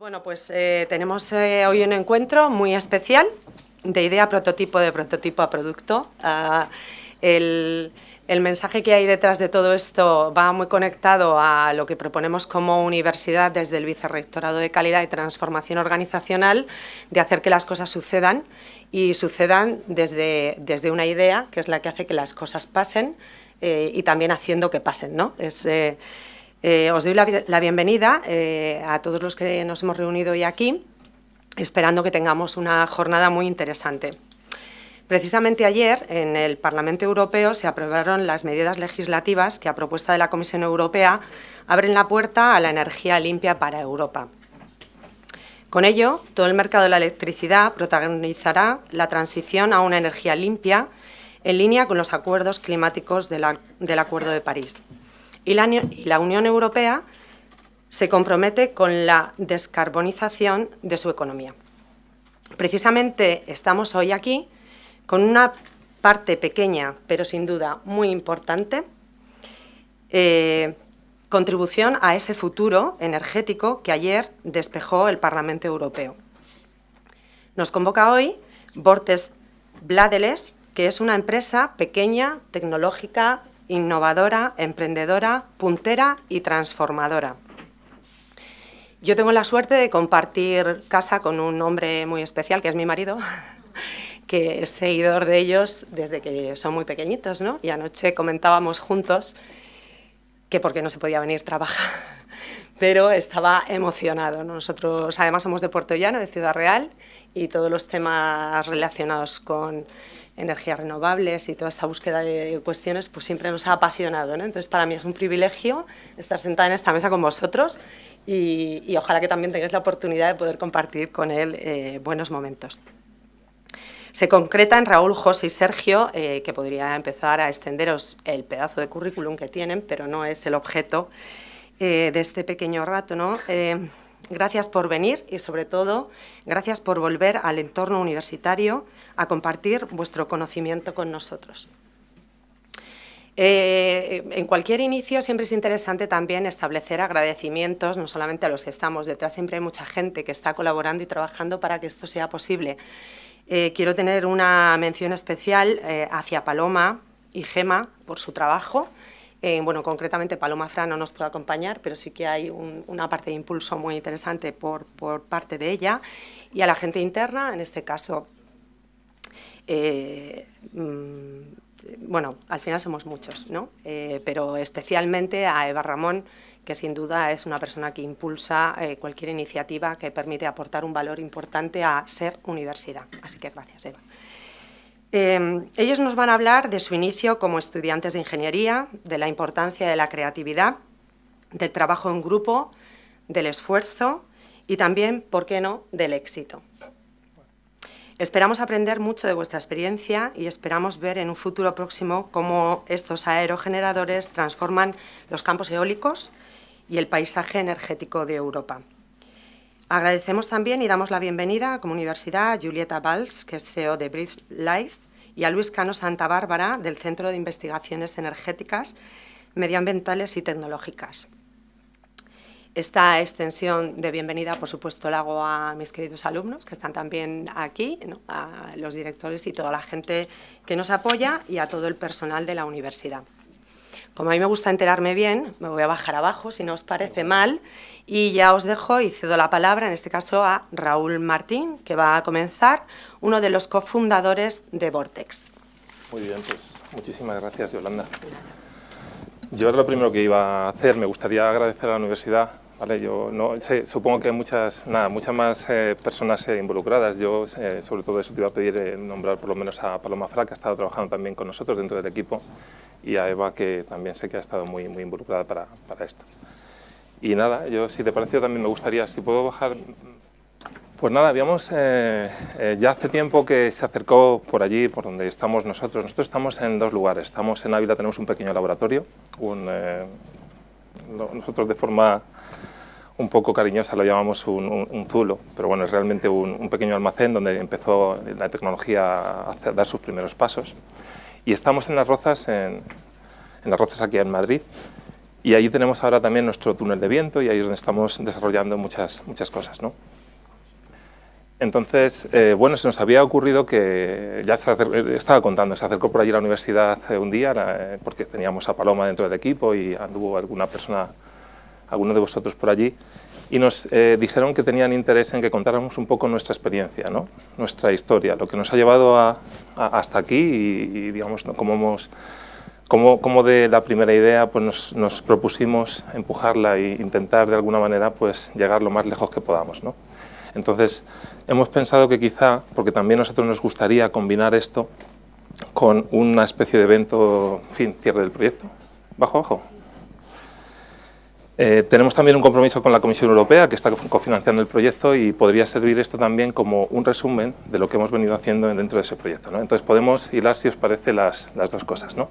Bueno, pues eh, tenemos eh, hoy un encuentro muy especial de idea prototipo de prototipo a producto. Ah, el, mensaje que hay detrás de todo esto va muy conectado a lo que proponemos como universidad desde el Vicerrectorado de Calidad y Transformación Organizacional, de hacer que las cosas sucedan y sucedan desde, desde una idea, que es la que hace que las cosas pasen, eh, y también haciendo que pasen. ¿no? Eh, os doy la, bienvenida eh, a todos los que nos hemos reunido hoy aquí, esperando que tengamos una jornada muy interesante. Precisamente ayer, en el Parlamento Europeo, se aprobaron las medidas legislativas que, a propuesta de la Comisión Europea, abren la puerta a la energía limpia para Europa. Con ello, todo el mercado de la electricidad protagonizará la transición a una energía limpia en línea con los acuerdos climáticos del Acuerdo de París. Y la, Unión Europea se compromete con la descarbonización de su economía. Precisamente estamos hoy aquí con una parte pequeña, pero sin duda muy importante, eh, contribución a ese futuro energético que ayer despejó el Parlamento Europeo. Nos convoca hoy Bortes Bladeles, que es una empresa pequeña, tecnológica, innovadora, emprendedora, puntera y transformadora. Yo tengo la suerte de compartir casa con un hombre muy especial, que es mi marido, que es seguidor de ellos desde que son muy pequeñitos, ¿no? Y anoche comentábamos juntos que por qué no se podía venir trabajar, pero estaba emocionado. Nosotros además somos de Puerto Llano, de Ciudad Real, y todos los temas relacionados con energías renovables y toda esta búsqueda de cuestiones, pues siempre nos ha apasionado. Entonces, para mí es un privilegio estar sentada en esta mesa con vosotros y, y ojalá que también tengáis la oportunidad de poder compartir con él eh, buenos momentos. Se concreta en Raúl, José y Sergio, eh, que podría empezar a extenderos el pedazo de currículum que tienen, pero no es el objeto eh, de este pequeño rato. ¿no? Gracias por venir y, sobre todo, gracias por volver al entorno universitario a compartir vuestro conocimiento con nosotros. Eh, en cualquier inicio siempre es interesante también establecer agradecimientos, no solamente a los que estamos detrás, siempre hay mucha gente que está colaborando y trabajando para que esto sea posible. Eh, quiero tener una mención especial eh, hacia Paloma y Gema por su trabajo, eh, bueno, concretamente Paloma Fra no nos puede acompañar, pero sí que hay un, una parte de impulso muy interesante por, parte de ella. Y a la gente interna, en este caso, eh, mmm, bueno, al final somos muchos, ¿no? Eh, pero especialmente a Eva Ramón, que sin duda es una persona que impulsa cualquier iniciativa que permite aportar un valor importante a ser universidad. Así que gracias, Eva. Eh, ellos nos van a hablar de su inicio como estudiantes de ingeniería, de la importancia de la creatividad, del trabajo en grupo, del esfuerzo y también, ¿por qué no?, del éxito. Esperamos aprender mucho de vuestra experiencia y esperamos ver en un futuro próximo cómo estos aerogeneradores transforman los campos eólicos y el paisaje energético de Europa. Agradecemos también y damos la bienvenida como universidad a Julieta Valls, que es CEO de Breathe Life, y a Luis Cano Santa Bárbara, del Centro de Investigaciones Energéticas, Medioambientales y Tecnológicas. Esta extensión de bienvenida, por supuesto, la hago a mis queridos alumnos, que están también aquí, a los directores y toda la gente que nos apoya y a todo el personal de la universidad. Como a mí me gusta enterarme bien, me voy a bajar abajo, si no os parece mal, y ya os dejo y cedo la palabra, en este caso, a Raúl Martín, que va a comenzar, uno de los cofundadores de Vortex. Muy bien, pues muchísimas gracias, Yolanda. Yo era lo primero que iba a hacer, me gustaría agradecer a la universidad Vale, yo no, sé, supongo que hay muchas, nada, muchas más eh, personas eh, involucradas. Yo, eh, sobre todo eso, te iba a pedir eh, nombrar por lo menos a Paloma Fra, que ha estado trabajando también con nosotros dentro del equipo, y a Eva, que también sé que ha estado muy, muy involucrada para, para esto. Y nada, yo si te pareció también me gustaría, si puedo bajar... Pues nada, habíamos, eh, ya hace tiempo que se acercó por allí, por donde estamos nosotros. Nosotros estamos en dos lugares. Estamos en Ávila, tenemos un pequeño laboratorio. Un, nosotros de forma un poco cariñosa lo llamamos un, zulo, pero bueno, es realmente un, pequeño almacén donde empezó la tecnología a hacer, dar sus primeros pasos. Y estamos en las Rozas, en, las Rozas aquí en Madrid, Y ahí tenemos ahora también nuestro túnel de viento y ahí es donde estamos desarrollando muchas, muchas cosas. ¿no? Entonces, eh, bueno, se nos había ocurrido que, ya se estaba contando, se acercó por allí la universidad un día, eh, porque teníamos a Paloma dentro del equipo y anduvo alguna persona, alguno de vosotros por allí, y nos eh, dijeron que tenían interés en que contáramos un poco nuestra experiencia, ¿no? nuestra historia, lo que nos ha llevado a, hasta aquí y, digamos, cómo hemos como, de la primera idea pues nos, propusimos empujarla e intentar de alguna manera pues llegar lo más lejos que podamos. ¿no? Entonces hemos pensado que quizá, porque también a nosotros nos gustaría combinar esto con una especie de evento, en fin, cierre del proyecto. Bajo, bajo. Eh, tenemos también un compromiso con la Comisión Europea que está cofinanciando el proyecto y podría servir esto también como un resumen de lo que hemos venido haciendo dentro de ese proyecto. ¿no? Entonces podemos hilar, si os parece, las, las dos cosas. ¿no?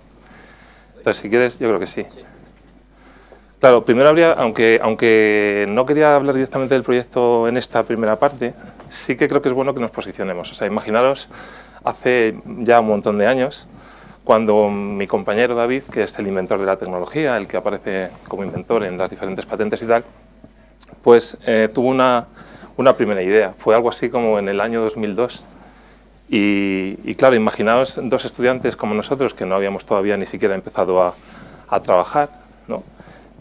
Entonces, si quieres, yo creo que sí. Claro, primero habría, aunque, aunque no quería hablar directamente del proyecto en esta primera parte, sí que creo que es bueno que nos posicionemos. O sea, imaginaros hace ya un montón de años, cuando mi compañero David, que es el inventor de la tecnología, el que aparece como inventor en las diferentes patentes y tal, pues eh, tuvo una, una primera idea. Fue algo así como en el año 2002, y, claro, imaginaos dos estudiantes como nosotros, que no habíamos todavía ni siquiera empezado a, a trabajar, ¿no?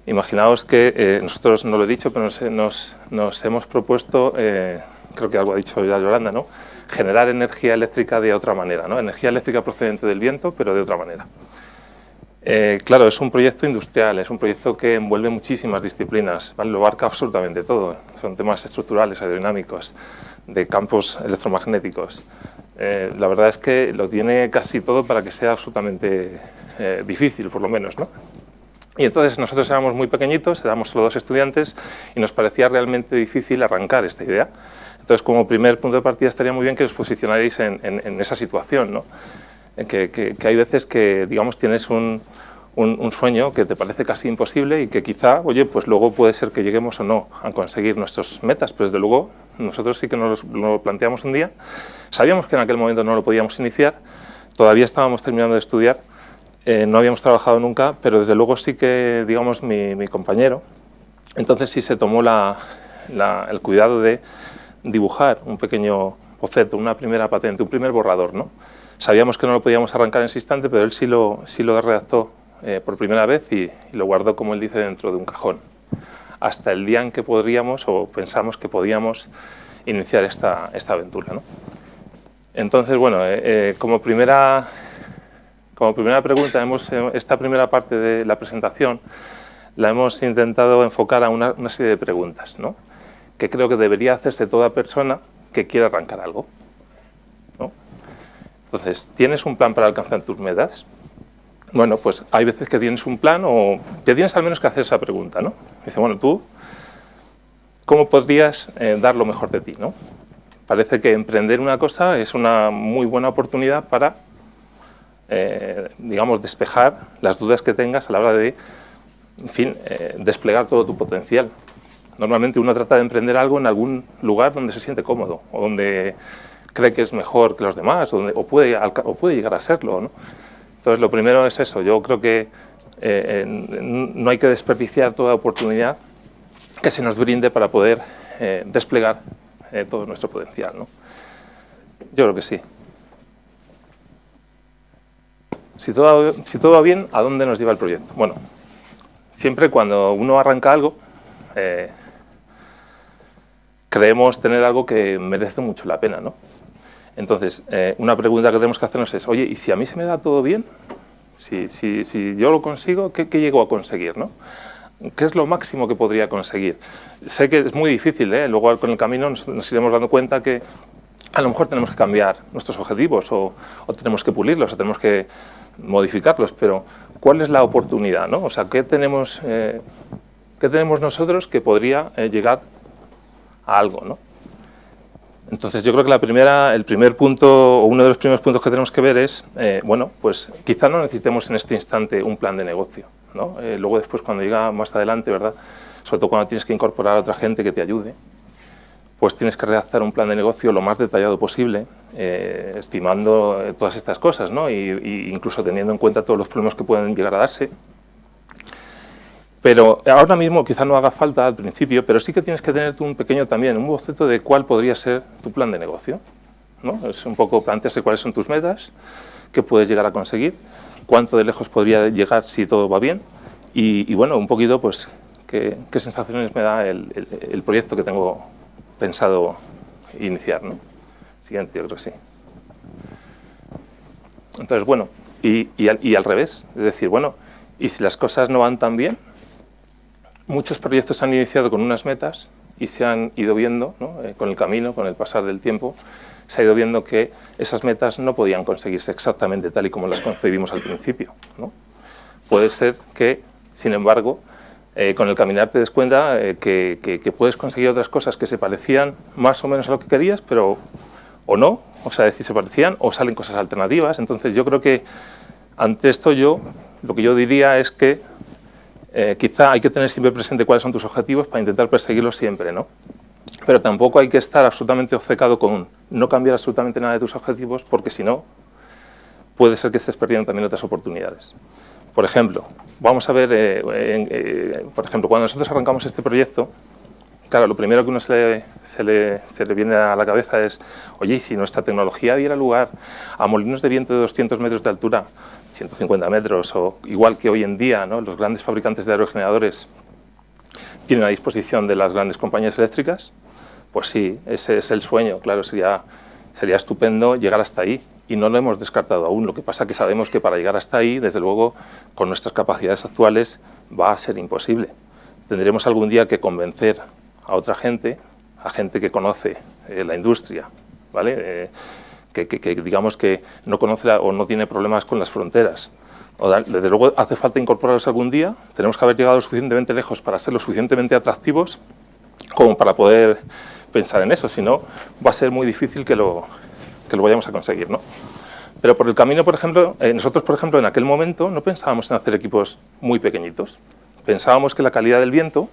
Imaginaos que eh, nosotros, no lo he dicho, pero nos, nos, hemos propuesto, eh, creo que algo ha dicho ya Yolanda, ¿no? Generar energía eléctrica de otra manera, ¿no? energía eléctrica procedente del viento, pero de otra manera. Eh, claro, es un proyecto industrial, es un proyecto que envuelve muchísimas disciplinas, ¿vale? lo abarca absolutamente todo, son temas estructurales, aerodinámicos, de campos electromagnéticos, eh, la verdad es que lo tiene casi todo para que sea absolutamente eh, difícil, por lo menos. ¿no? Y entonces nosotros éramos muy pequeñitos, éramos solo dos estudiantes y nos parecía realmente difícil arrancar esta idea. Entonces, como primer punto de partida estaría muy bien que os posicionaréis en, esa situación, ¿no? que, que, hay veces que, digamos, tienes un, un, sueño que te parece casi imposible y que quizá, oye, pues luego puede ser que lleguemos o no a conseguir nuestras metas, pero desde luego nosotros sí que nos lo planteamos un día, sabíamos que en aquel momento no lo podíamos iniciar, todavía estábamos terminando de estudiar, eh, no habíamos trabajado nunca, pero desde luego sí que, digamos, mi, compañero, entonces sí se tomó el cuidado de dibujar un pequeño boceto, una primera patente, un primer borrador, ¿no? Sabíamos que no lo podíamos arrancar en ese instante, pero él sí lo, sí lo redactó eh, por primera vez y, lo guardó, como él dice, dentro de un cajón. Hasta el día en que podríamos o pensamos que podíamos iniciar esta, esta aventura. ¿no? Entonces, bueno, eh, eh, como, primera, como primera pregunta, hemos, esta primera parte de la presentación la hemos intentado enfocar a una, una serie de preguntas, ¿no? Que creo que debería hacerse toda persona que quiera arrancar algo. ¿no? Entonces, ¿tienes un plan para alcanzar tus metas? Bueno, pues hay veces que tienes un plan o te tienes al menos que hacer esa pregunta, ¿no? Dice, bueno, tú, ¿cómo podrías eh, dar lo mejor de ti, no? Parece que emprender una cosa es una muy buena oportunidad para, eh, digamos, despejar las dudas que tengas a la hora de, en fin, eh, desplegar todo tu potencial. Normalmente uno trata de emprender algo en algún lugar donde se siente cómodo o donde cree que es mejor que los demás o, donde, o, puede, o puede llegar a serlo, ¿no? Entonces, lo primero es eso. Yo creo que eh, no hay que desperdiciar toda oportunidad que se nos brinde para poder eh, desplegar eh, todo nuestro potencial. ¿no? Yo creo que sí. Si todo, si todo va bien, ¿a dónde nos lleva el proyecto? Bueno, siempre cuando uno arranca algo, creemos tener algo que merece mucho la pena, ¿no? Entonces, eh, una pregunta que tenemos que hacernos es, oye, ¿y si a mí se me da todo bien? Si, si, si yo lo consigo, ¿qué, ¿qué, llego a conseguir? ¿no? ¿Qué es lo máximo que podría conseguir? Sé que es muy difícil, ¿eh? luego con el camino nos, iremos dando cuenta que a lo mejor tenemos que cambiar nuestros objetivos o, o, tenemos que pulirlos o tenemos que modificarlos, pero ¿cuál es la oportunidad? ¿no? O sea, ¿qué tenemos, eh, ¿qué tenemos nosotros que podría eh, llegar algo? ¿no? Entonces yo creo que la primera, el primer punto, o uno de los primeros puntos que tenemos que ver es, eh, bueno, pues quizá no necesitemos en este instante un plan de negocio, ¿no? Eh, luego después cuando llega más adelante, ¿verdad? Sobre todo cuando tienes que incorporar a otra gente que te ayude, pues tienes que redactar un plan de negocio lo más detallado posible, eh, estimando todas estas cosas, ¿no? Y, y, incluso teniendo en cuenta todos los problemas que pueden llegar a darse. Pero ahora mismo quizá no haga falta al principio, pero sí que tienes que tener tú un pequeño también, un boceto de cuál podría ser tu plan de negocio. ¿no? Es un poco plantearse cuáles son tus metas, qué puedes llegar a conseguir, cuánto de lejos podría llegar si todo va bien y, bueno, un poquito pues qué, sensaciones me da el, proyecto que tengo pensado iniciar. ¿no? Siguiente, yo creo que sí. Entonces, bueno, y, y al revés, es decir, bueno, y si las cosas no van tan bien, muchos proyectos han iniciado con unas metas y se han ido viendo, eh, con el camino, con el pasar del tiempo, se ha ido viendo que esas metas no podían conseguirse exactamente tal y como las concebimos al principio. Puede ser que, sin embargo, eh, con el caminar te des cuenta eh, que, puedes conseguir otras cosas que se parecían más o menos a lo que querías, pero o no, o sea, decir, se parecían, o salen cosas alternativas. Entonces yo creo que ante esto yo, lo que yo diría es que eh, quizá hay que tener siempre presente cuáles son tus objetivos para intentar perseguirlos siempre, ¿no? Pero tampoco hay que estar absolutamente obcecado con no cambiar absolutamente nada de tus objetivos, porque si no, puede ser que estés perdiendo también otras oportunidades. Por ejemplo, vamos a ver, eh, eh, por ejemplo, cuando nosotros arrancamos este proyecto, claro, lo primero que uno se le, se, le, viene a la cabeza es, oye, ¿y si nuestra tecnología diera lugar a molinos de viento de 200 metros de altura, 150 metros, o igual que hoy en día ¿no? los grandes fabricantes de aerogeneradores tienen a disposición de las grandes compañías eléctricas, pues sí, ese es el sueño, claro, sería, sería estupendo llegar hasta ahí y no lo hemos descartado aún. Lo que pasa es que sabemos que para llegar hasta ahí, desde luego, con nuestras capacidades actuales, va a ser imposible. Tendremos algún día que convencer a otra gente, a gente que conoce eh, la industria, ¿vale? Eh, que, digamos que no conoce o no tiene problemas con las fronteras. desde luego hace falta incorporarlos algún día, tenemos que haber llegado lo suficientemente lejos para ser lo suficientemente atractivos como para poder pensar en eso, si no va a ser muy difícil que lo, que lo vayamos a conseguir. ¿no? Pero por el camino, por ejemplo, eh, nosotros por ejemplo en aquel momento no pensábamos en hacer equipos muy pequeñitos, pensábamos que la calidad del viento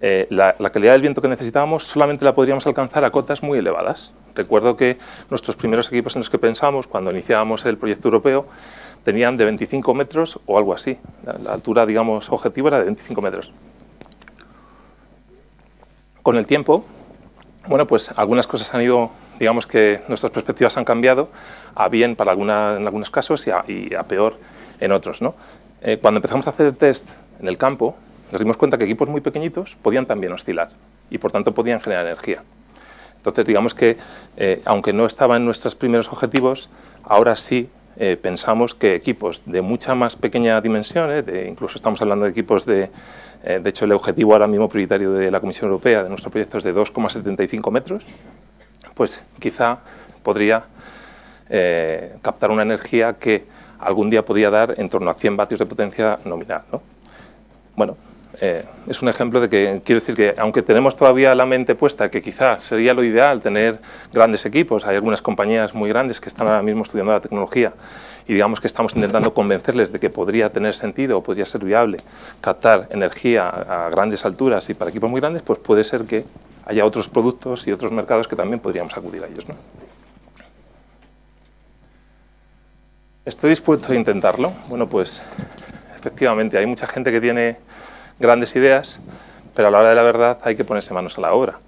eh, la, calidad del viento que necesitábamos solamente la podríamos alcanzar a cotas muy elevadas. Recuerdo que nuestros primeros equipos en los que pensamos, cuando iniciábamos el proyecto europeo, tenían de 25 metros o algo así. La, altura, digamos, objetivo era de 25 metros. Con el tiempo, bueno, pues algunas cosas han ido, digamos que nuestras perspectivas han cambiado, a bien para alguna, en algunos casos y a, peor en otros. ¿no? Eh, cuando empezamos a hacer el test en el campo, nos dimos cuenta que equipos muy pequeñitos podían también oscilar y por tanto podían generar energía. Entonces digamos que eh, aunque no estaba en nuestros primeros objetivos, ahora sí eh, pensamos que equipos de mucha más pequeña dimensión, eh, incluso estamos hablando de equipos de, de hecho el objetivo ahora mismo prioritario de la Comisión Europea de nuestro proyecto es de 2,75 metros, pues quizá podría captar una energía que algún día podría dar en torno a 100 vatios de potencia nominal. ¿no? Bueno, eh, es un ejemplo de que, quiero decir que aunque tenemos todavía la mente puesta que quizás sería lo ideal tener grandes equipos, hay algunas compañías muy grandes que están ahora mismo estudiando la tecnología y digamos que estamos intentando convencerles de que podría tener sentido o podría ser viable captar energía a grandes alturas y para equipos muy grandes, pues puede ser que haya otros productos y otros mercados que también podríamos acudir a ellos. ¿no? ¿Estoy dispuesto a intentarlo? Bueno, pues efectivamente hay mucha gente que tiene grandes ideas, pero a la hora de la verdad hay que ponerse manos a la obra.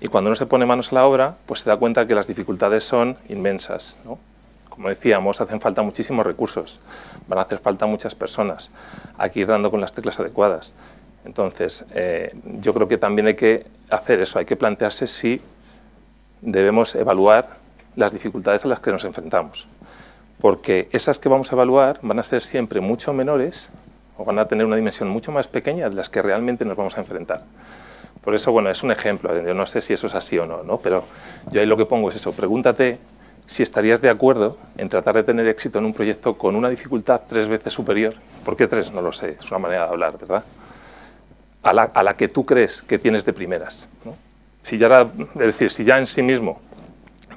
Y cuando uno se pone manos a la obra, pues se da cuenta que las dificultades son inmensas. Como decíamos, hacen falta muchísimos recursos, van a hacer falta muchas personas, hay que ir dando con las teclas adecuadas. Entonces, eh, yo creo que también hay que hacer eso, hay que plantearse si debemos evaluar las dificultades a las que nos enfrentamos. Porque esas que vamos a evaluar van a ser siempre mucho menores o van a tener una dimensión mucho más pequeña de las que realmente nos vamos a enfrentar. Por eso, bueno, es un ejemplo, yo no sé si eso es así o no, ¿no? pero yo ahí lo que pongo es eso, pregúntate si estarías de acuerdo en tratar de tener éxito en un proyecto con una dificultad tres veces superior, ¿por qué tres? No lo sé, es una manera de hablar, ¿verdad? A la, a la que tú crees que tienes de primeras. Si ya es decir, si ya en sí mismo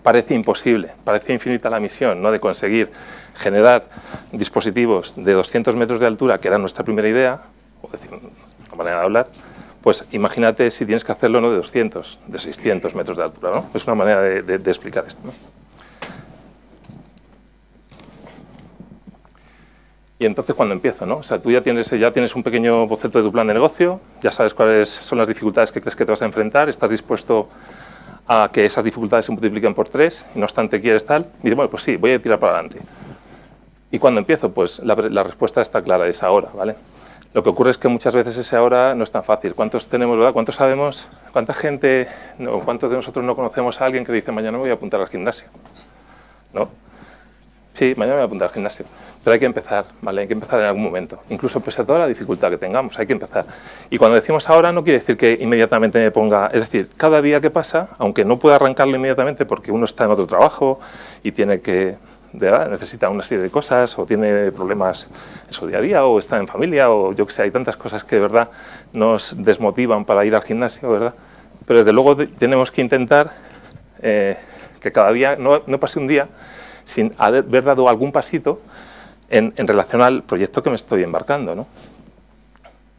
parece imposible, parece infinita la misión ¿no? de conseguir generar dispositivos de 200 metros de altura, que era nuestra primera idea, o decir, una manera de hablar, pues imagínate si tienes que hacerlo no de 200, de 600 metros de altura. ¿no? Es una manera de, explicar esto. Y entonces cuando empiezo, ¿no? O sea, tú ya tienes, ya tienes un pequeño boceto de tu plan de negocio, ya sabes cuáles son las dificultades que crees que te vas a enfrentar, estás dispuesto a que esas dificultades se multipliquen por tres, y no obstante quieres tal, y dices, bueno, pues sí, voy a tirar para adelante. ¿Y cuando empiezo? Pues la, la respuesta está clara, es ahora, ¿vale? Lo que ocurre es que muchas veces ese ahora no es tan fácil. ¿Cuántos tenemos, verdad? ¿Cuántos sabemos? ¿Cuánta gente, no, cuántos de nosotros no conocemos a alguien que dice mañana me voy a apuntar al gimnasio? ¿No? Sí, mañana me voy a apuntar al gimnasio. Pero hay que empezar, ¿vale? Hay que empezar en algún momento. Incluso pese a toda la dificultad que tengamos, hay que empezar. Y cuando decimos ahora no quiere decir que inmediatamente me ponga... Es decir, cada día que pasa, aunque no pueda arrancarlo inmediatamente porque uno está en otro trabajo y tiene que necesita una serie de cosas o tiene problemas en su día a día o está en familia o yo que sé, hay tantas cosas que de verdad nos desmotivan para ir al gimnasio, ¿verdad? Pero desde luego tenemos que intentar eh, que cada día no, pase un día sin haber dado algún pasito en, relación al proyecto que me estoy embarcando, ¿no?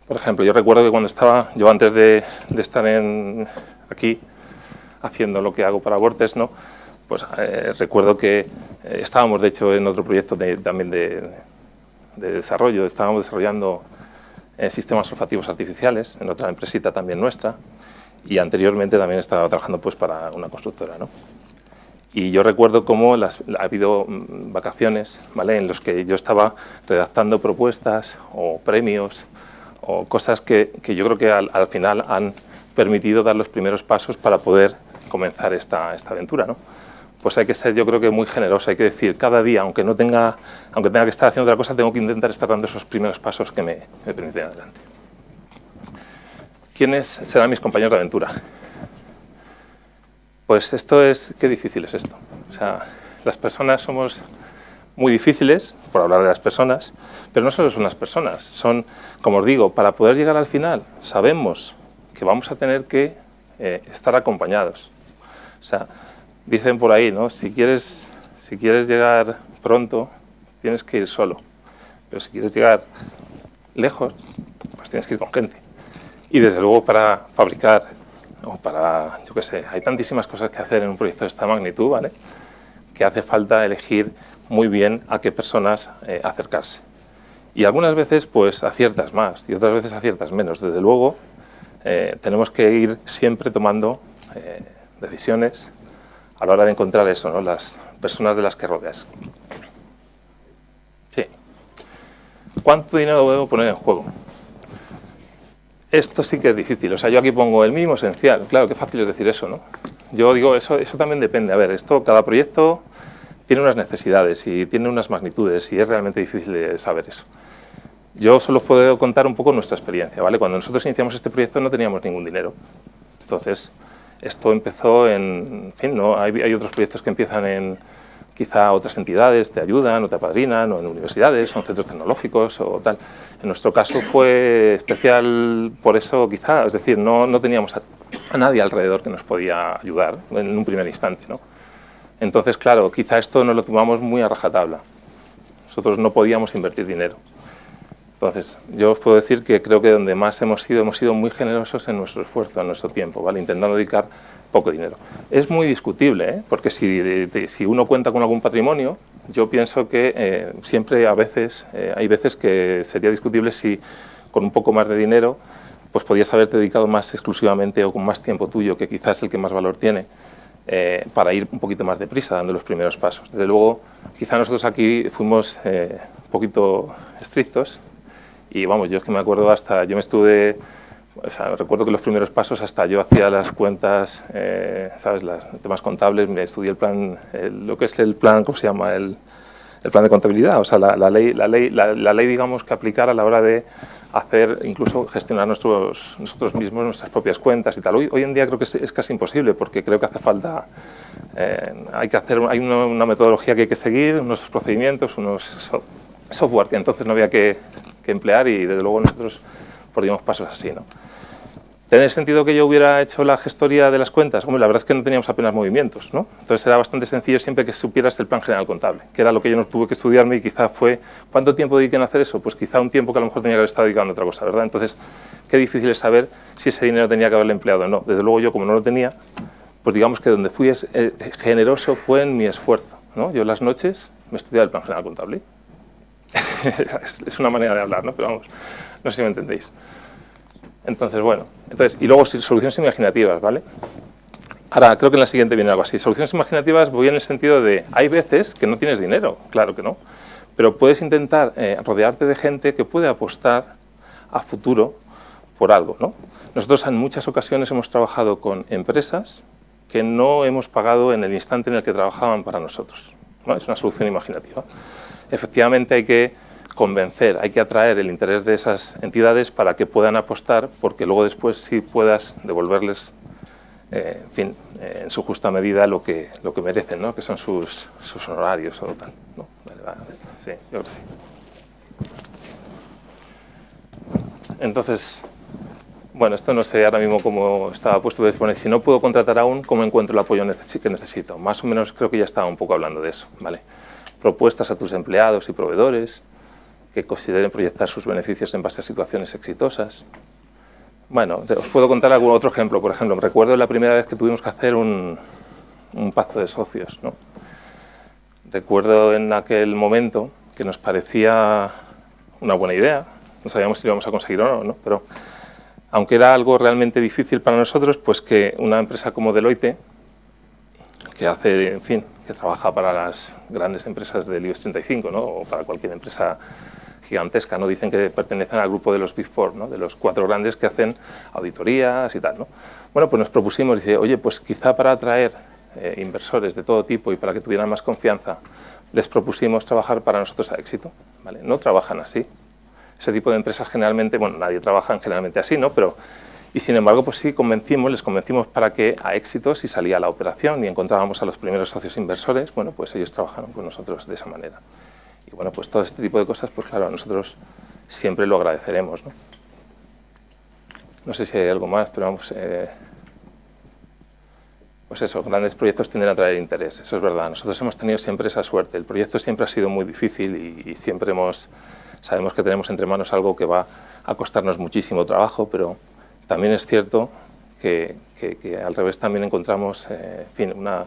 Por ejemplo, yo recuerdo que cuando estaba, yo antes de, estar en, aquí haciendo lo que hago para Vortex, ¿no? Pues eh, recuerdo que eh, estábamos, de hecho, en otro proyecto también de, desarrollo, estábamos desarrollando eh, sistemas olfativos artificiales en otra empresita también nuestra y anteriormente también estaba trabajando pues para una constructora. ¿no? Y yo recuerdo cómo ha habido mm, vacaciones ¿vale? en los que yo estaba redactando propuestas o premios o cosas que, yo creo que al, al, final han permitido dar los primeros pasos para poder comenzar esta, esta aventura. ¿no? Pues hay que ser yo creo que muy generoso, hay que decir cada día, aunque no tenga, aunque tenga que estar haciendo otra cosa, tengo que intentar estar dando esos primeros pasos que me, me permiten adelante. ¿Quiénes serán mis compañeros de aventura? Pues esto es, qué difícil es esto. O sea, las personas somos muy difíciles, por hablar de las personas, pero no solo son las personas, son, como os digo, para poder llegar al final, sabemos que vamos a tener que eh, estar acompañados. O sea, Dicen por ahí, ¿no? Si quieres, si quieres llegar pronto, tienes que ir solo. Pero si quieres llegar lejos, pues tienes que ir con gente. Y desde luego para fabricar, o para, yo qué sé, hay tantísimas cosas que hacer en un proyecto de esta magnitud, ¿vale? Que hace falta elegir muy bien a qué personas eh, acercarse. Y algunas veces, pues, aciertas más, y otras veces aciertas menos. Desde luego, eh, tenemos que ir siempre tomando eh, decisiones a la hora de encontrar eso, ¿no? las personas de las que rodeas. Sí. ¿Cuánto dinero debo poner en juego? Esto sí que es difícil. O sea, yo aquí pongo el mínimo esencial. Claro, qué fácil es decir eso, ¿no? Yo digo, eso, eso también depende. A ver, esto, cada proyecto tiene unas necesidades y tiene unas magnitudes y es realmente difícil de saber eso. Yo solo puedo contar un poco nuestra experiencia, ¿vale? Cuando nosotros iniciamos este proyecto no teníamos ningún dinero. Entonces, esto empezó en, en fin, ¿no? hay, otros proyectos que empiezan en quizá otras entidades, te ayudan o te apadrinan, o en universidades, o en centros tecnológicos o tal. En nuestro caso fue especial por eso quizá, es decir, no, no teníamos a, a, nadie alrededor que nos podía ayudar en un primer instante. ¿no? Entonces, claro, quizá esto nos lo tomamos muy a rajatabla. Nosotros no podíamos invertir dinero. Entonces, yo os puedo decir que creo que donde más hemos sido, hemos sido muy generosos en nuestro esfuerzo, en nuestro tiempo, ¿vale? intentando dedicar poco dinero. Es muy discutible, ¿eh? porque si, de, de, si, uno cuenta con algún patrimonio, yo pienso que eh, siempre a veces, eh, hay veces que sería discutible si con un poco más de dinero pues podías haberte dedicado más exclusivamente o con más tiempo tuyo, que quizás es el que más valor tiene, eh, para ir un poquito más deprisa dando los primeros pasos. Desde luego, quizá nosotros aquí fuimos un poquito estrictos, y vamos, yo es que me acuerdo hasta, yo me estuve, recuerdo que los primeros pasos hasta yo hacía las cuentas, eh, ¿sabes?, los temas contables, me estudié el plan, lo que es el plan, ¿cómo se llama?, el, el plan de contabilidad, o sea, la, ley, la, ley, la, ley, digamos, que aplicar a la hora de hacer, incluso gestionar nuestros, nosotros mismos nuestras propias cuentas y tal. Hoy, hoy en día creo que es, casi imposible porque creo que hace falta, eh, hay que hacer, hay una, metodología que hay que seguir, unos procedimientos, unos software que entonces no había que, emplear y desde luego nosotros dimos pasos así. ¿no? ¿Tiene sentido que yo hubiera hecho la gestoría de las cuentas? Hombre, la verdad es que no teníamos apenas movimientos, ¿no? Entonces era bastante sencillo siempre que supieras el plan general contable, que era lo que yo no tuve que estudiarme y quizá fue... ¿Cuánto tiempo dediqué en hacer eso? Pues quizá un tiempo que a lo mejor tenía que haber estado dedicando a otra cosa, ¿verdad? Entonces, qué difícil es saber si ese dinero tenía que haberle empleado o no. Desde luego yo, como no lo tenía, pues digamos que donde fui eh, generoso fue en mi esfuerzo, ¿no? Yo las noches me estudiaba el plan general contable es una manera de hablar, ¿no? Pero vamos, no sé si me entendéis. Entonces, bueno, entonces, y luego soluciones imaginativas, ¿vale? Ahora, creo que en la siguiente viene algo así. Soluciones imaginativas voy en el sentido de, hay veces que no tienes dinero, claro que no, pero puedes intentar eh, rodearte de gente que puede apostar a futuro por algo, ¿no? Nosotros en muchas ocasiones hemos trabajado con empresas que no hemos pagado en el instante en el que trabajaban para nosotros. ¿No? Es una solución imaginativa. Efectivamente hay que convencer, hay que atraer el interés de esas entidades para que puedan apostar, porque luego después sí puedas devolverles, eh, en fin, eh, en su justa medida lo que, lo que merecen, ¿no? que son sus, sus honorarios o tal. ¿no? sí, yo creo que sí. Entonces, bueno, esto no sé ahora mismo cómo estaba puesto, pero poner, si no puedo contratar aún, ¿cómo encuentro el apoyo que necesito? Más o menos creo que ya estaba un poco hablando de eso, ¿vale? Propuestas a tus empleados y proveedores, que consideren proyectar sus beneficios en base a situaciones exitosas. Bueno, os puedo contar algún otro ejemplo. Por ejemplo, recuerdo la primera vez que tuvimos que hacer un, pacto de socios. ¿no? Recuerdo en aquel momento que nos parecía una buena idea, no sabíamos si lo íbamos a conseguir o no, ¿no? pero aunque era algo realmente difícil para nosotros, pues que una empresa como Deloitte, que hace, en fin, que trabaja para las grandes empresas del IBEX 35, ¿no? o para cualquier empresa gigantesca, ¿no? Dicen que pertenecen al grupo de los Big Four, ¿no? De los cuatro grandes que hacen auditorías y tal, ¿no? Bueno, pues nos propusimos, dice, oye, pues quizá para atraer eh, inversores de todo tipo y para que tuvieran más confianza, les propusimos trabajar para nosotros a éxito, ¿vale? No trabajan así. Ese tipo de empresas generalmente, bueno, nadie trabaja generalmente así, ¿no? Pero, y sin embargo, pues sí convencimos, les convencimos para que a éxito, si salía la operación y encontrábamos a los primeros socios inversores, bueno, pues ellos trabajaron con nosotros de esa manera. Y bueno, pues todo este tipo de cosas, pues claro, nosotros siempre lo agradeceremos. ¿no? no sé si hay algo más, pero vamos... Eh, pues eso, grandes proyectos tienden a traer interés, eso es verdad. Nosotros hemos tenido siempre esa suerte. El proyecto siempre ha sido muy difícil y, siempre hemos, sabemos que tenemos entre manos algo que va a costarnos muchísimo trabajo, pero también es cierto que, al revés también encontramos, eh, en fin, una,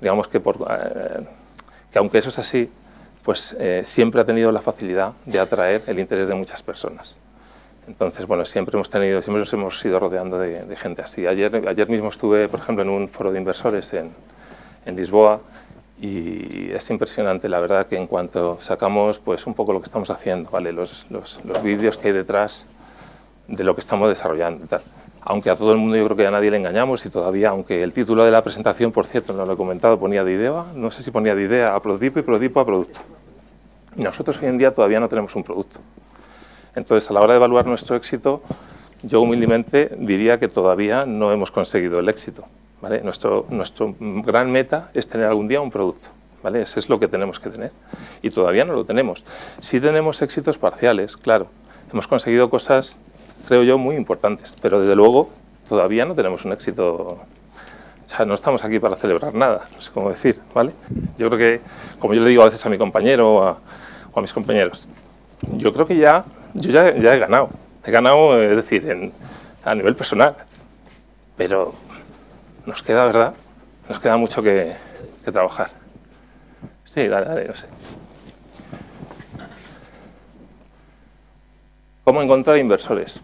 digamos que, por, eh, que aunque eso es así, pues eh, siempre ha tenido la facilidad de atraer el interés de muchas personas. Entonces, bueno, siempre hemos tenido, siempre nos hemos ido rodeando de, gente así. Ayer, ayer mismo estuve, por ejemplo, en un foro de inversores en, en Lisboa y es impresionante, la verdad, que en cuanto sacamos pues un poco lo que estamos haciendo, ¿vale? los, los, los vídeos que hay detrás de lo que estamos desarrollando y tal. Aunque a todo el mundo yo creo que a nadie le engañamos y todavía, aunque el título de la presentación, por cierto, no lo he comentado, ponía de idea, no sé si ponía de idea a prototipo y prototipo a producto. Y nosotros hoy en día todavía no tenemos un producto. Entonces, a la hora de evaluar nuestro éxito, yo humildemente diría que todavía no hemos conseguido el éxito. Nuestro, nuestro gran meta es tener algún día un producto. ¿vale? Ese es lo que tenemos que tener. Y todavía no lo tenemos. Sí tenemos éxitos parciales, claro. Hemos conseguido cosas creo yo, muy importantes. Pero desde luego todavía no tenemos un éxito, o sea, no estamos aquí para celebrar nada, no sé cómo decir, ¿vale? Yo creo que, como yo le digo a veces a mi compañero o a, mis compañeros, yo creo que ya, yo ya, ya he ganado, he ganado, es decir, a nivel personal, pero nos queda, ¿verdad? Nos queda mucho que, trabajar. Sí, dale, dale, no sé. ¿Cómo encontrar inversores?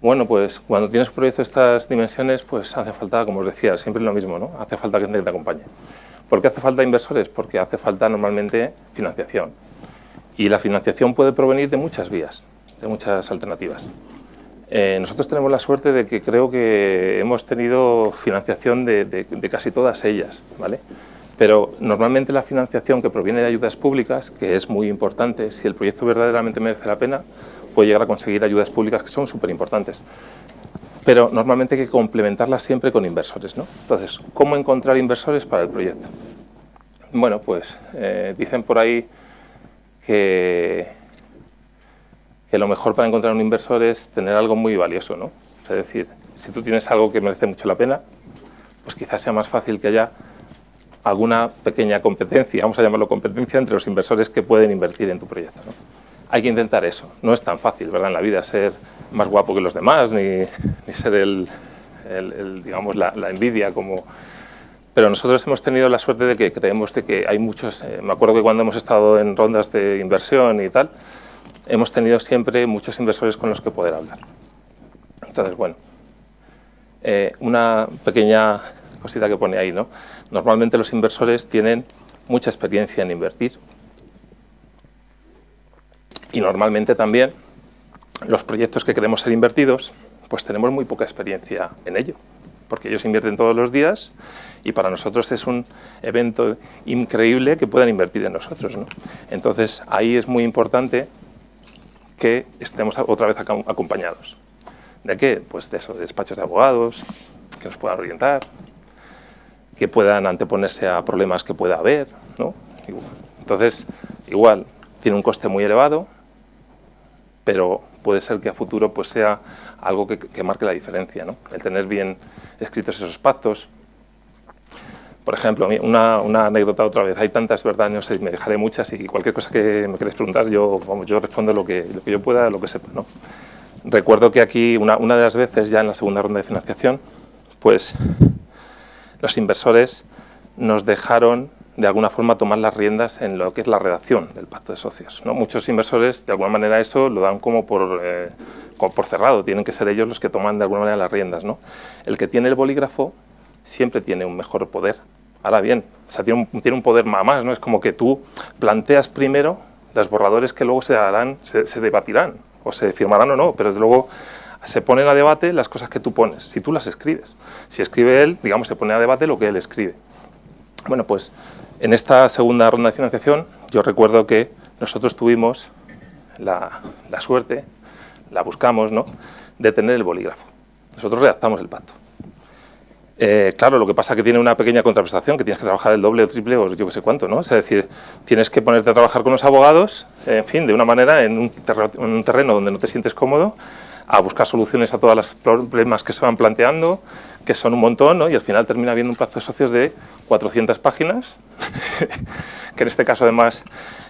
Bueno, pues cuando tienes un proyecto de estas dimensiones, pues hace falta, como os decía, siempre lo mismo, ¿no? Hace falta que te acompañe. ¿Por qué hace falta inversores? Porque hace falta normalmente financiación. Y la financiación puede provenir de muchas vías, de muchas alternativas. Eh, nosotros tenemos la suerte de que creo que hemos tenido financiación de, de, casi todas ellas, ¿vale? Pero normalmente la financiación que proviene de ayudas públicas, que es muy importante, si el proyecto verdaderamente merece la pena, puede llegar a conseguir ayudas públicas que son súper importantes. Pero normalmente hay que complementarlas siempre con inversores. ¿no? Entonces, ¿cómo encontrar inversores para el proyecto? Bueno, pues eh, dicen por ahí que, que lo mejor para encontrar un inversor es tener algo muy valioso. ¿no? Es decir, si tú tienes algo que merece mucho la pena, pues quizás sea más fácil que haya alguna pequeña competencia, vamos a llamarlo competencia, entre los inversores que pueden invertir en tu proyecto. hay que intentar eso. No es tan fácil, ¿verdad? En la vida ser más guapo que los demás, ni, ser el, digamos, la, envidia como... pero nosotros hemos tenido la suerte de que creemos de que hay muchos, eh, me acuerdo que cuando hemos estado en rondas de inversión y tal, hemos tenido siempre muchos inversores con los que poder hablar. Entonces, bueno, eh, una pequeña cosita que pone ahí, ¿no? Normalmente los inversores tienen mucha experiencia en invertir y normalmente también los proyectos que queremos ser invertidos, pues tenemos muy poca experiencia en ello, porque ellos invierten todos los días y para nosotros es un evento increíble que puedan invertir en nosotros. ¿no? Entonces ahí es muy importante que estemos otra vez acompañados. ¿De qué? Pues de eso, de despachos de abogados, que nos puedan orientar, que puedan anteponerse a problemas que pueda haber. Entonces, igual, tiene un coste muy elevado, pero puede ser que a futuro pues, sea algo que, marque la diferencia, ¿no? el tener bien escritos esos pactos. Por ejemplo, una, una anécdota otra vez, hay tantas, ¿verdad? No sé, me dejaré muchas y cualquier cosa que me queréis preguntar, yo, vamos, yo respondo lo que, lo que yo pueda, lo que sepa. ¿no? Recuerdo que aquí, una, una de las veces, ya en la segunda ronda de financiación, pues los inversores nos dejaron de alguna forma tomar las riendas en lo que es la redacción del pacto de socios. ¿no? Muchos inversores de alguna manera eso lo dan como por, eh, por cerrado, tienen que ser ellos los que toman de alguna manera las riendas. ¿no? El que tiene el bolígrafo siempre tiene un mejor poder. Ahora bien, o sea, tiene, un, poder más, ¿no? es como que tú planteas primero los borradores que luego se harán, se, debatirán, o se firmarán o no, pero desde luego se ponen a debate las cosas que tú pones, si tú las escribes. Si escribe él, digamos, se pone a debate lo que él escribe. Bueno, pues en esta segunda ronda de financiación, yo recuerdo que nosotros tuvimos la, suerte, la buscamos, ¿no?, de tener el bolígrafo. Nosotros redactamos el pacto. Eh, claro, lo que pasa es que tiene una pequeña contraprestación, que tienes que trabajar el doble o triple o yo qué sé cuánto, ¿no? Es decir, tienes que ponerte a trabajar con los abogados, en fin, de una manera, en un, en un terreno donde no te sientes cómodo, a buscar soluciones a todos los problemas que se van planteando, que son un montón, ¿no? y al final termina habiendo un pacto de socios de 400 páginas, que en este caso además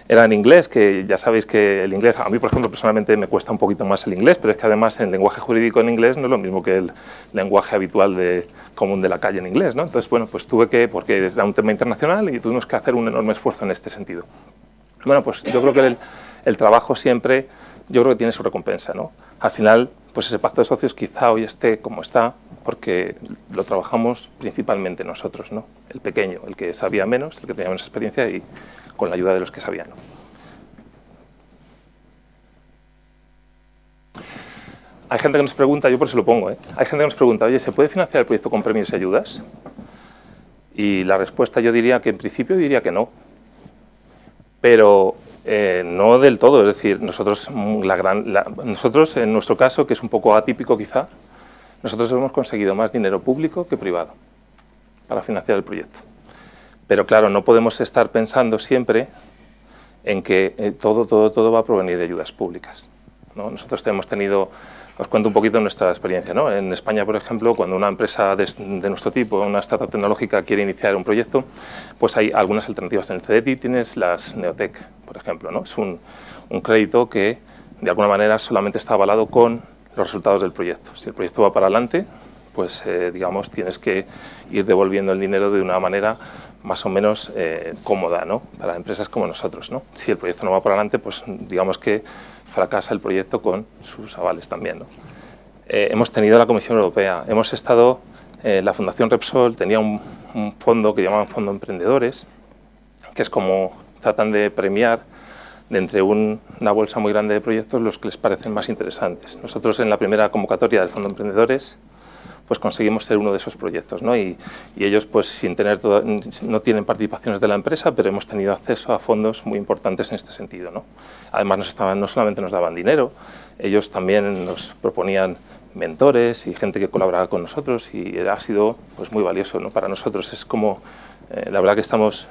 era en inglés, que ya sabéis que el inglés, a mí por ejemplo personalmente me cuesta un poquito más el inglés, pero es que además el lenguaje jurídico en inglés no es lo mismo que el lenguaje habitual de, común de la calle en inglés, ¿no? Entonces, bueno, pues tuve que, porque era un tema internacional y tuvimos que hacer un enorme esfuerzo en este sentido. Bueno, pues yo creo que el, el trabajo siempre, yo creo que tiene su recompensa, ¿no? Al final, pues ese pacto de socios quizá hoy esté como está, porque lo trabajamos principalmente nosotros, ¿no? El pequeño, el que sabía menos, el que tenía menos experiencia y con la ayuda de los que sabían. Hay gente que nos pregunta, yo por eso lo pongo, ¿eh? hay gente que nos pregunta, oye, ¿se puede financiar el proyecto con premios y ayudas? Y la respuesta yo diría que en principio diría que no. Pero eh, no del todo, es decir, nosotros, la gran, nosotros en nuestro caso, que es un poco atípico quizá, nosotros hemos conseguido más dinero público que privado para financiar el proyecto. Pero claro, no podemos estar pensando siempre en que eh, todo, todo, todo va a provenir de ayudas públicas. ¿no? Nosotros hemos tenido os cuento un poquito nuestra experiencia. ¿no? En España, por ejemplo, cuando una empresa de, nuestro tipo, una startup tecnológica, quiere iniciar un proyecto, pues hay algunas alternativas. En el CDTI tienes las Neotec, por ejemplo. Es un, crédito que, de alguna manera, solamente está avalado con los resultados del proyecto. Si el proyecto va para adelante, pues, eh, digamos, tienes que ir devolviendo el dinero de una manera más o menos eh, cómoda, ¿no? Para empresas como nosotros, ¿no? Si el proyecto no va para adelante, pues, digamos que fracasa el proyecto con sus avales también. Eh, hemos tenido la Comisión Europea, hemos estado, eh, la Fundación Repsol tenía un, fondo que llamaban Fondo Emprendedores, que es como tratan de premiar de entre una bolsa muy grande de proyectos los que les parecen más interesantes. Nosotros en la primera convocatoria del Fondo Emprendedores pues conseguimos ser uno de esos proyectos. ¿no? Y, ellos, pues sin tener todo, no tienen participaciones de la empresa, pero hemos tenido acceso a fondos muy importantes en este sentido. ¿no? Además, nos estaban, no solamente nos daban dinero, ellos también nos proponían mentores y gente que colaboraba con nosotros y ha sido pues, muy valioso ¿no? para nosotros. Es como, eh, la verdad que estamos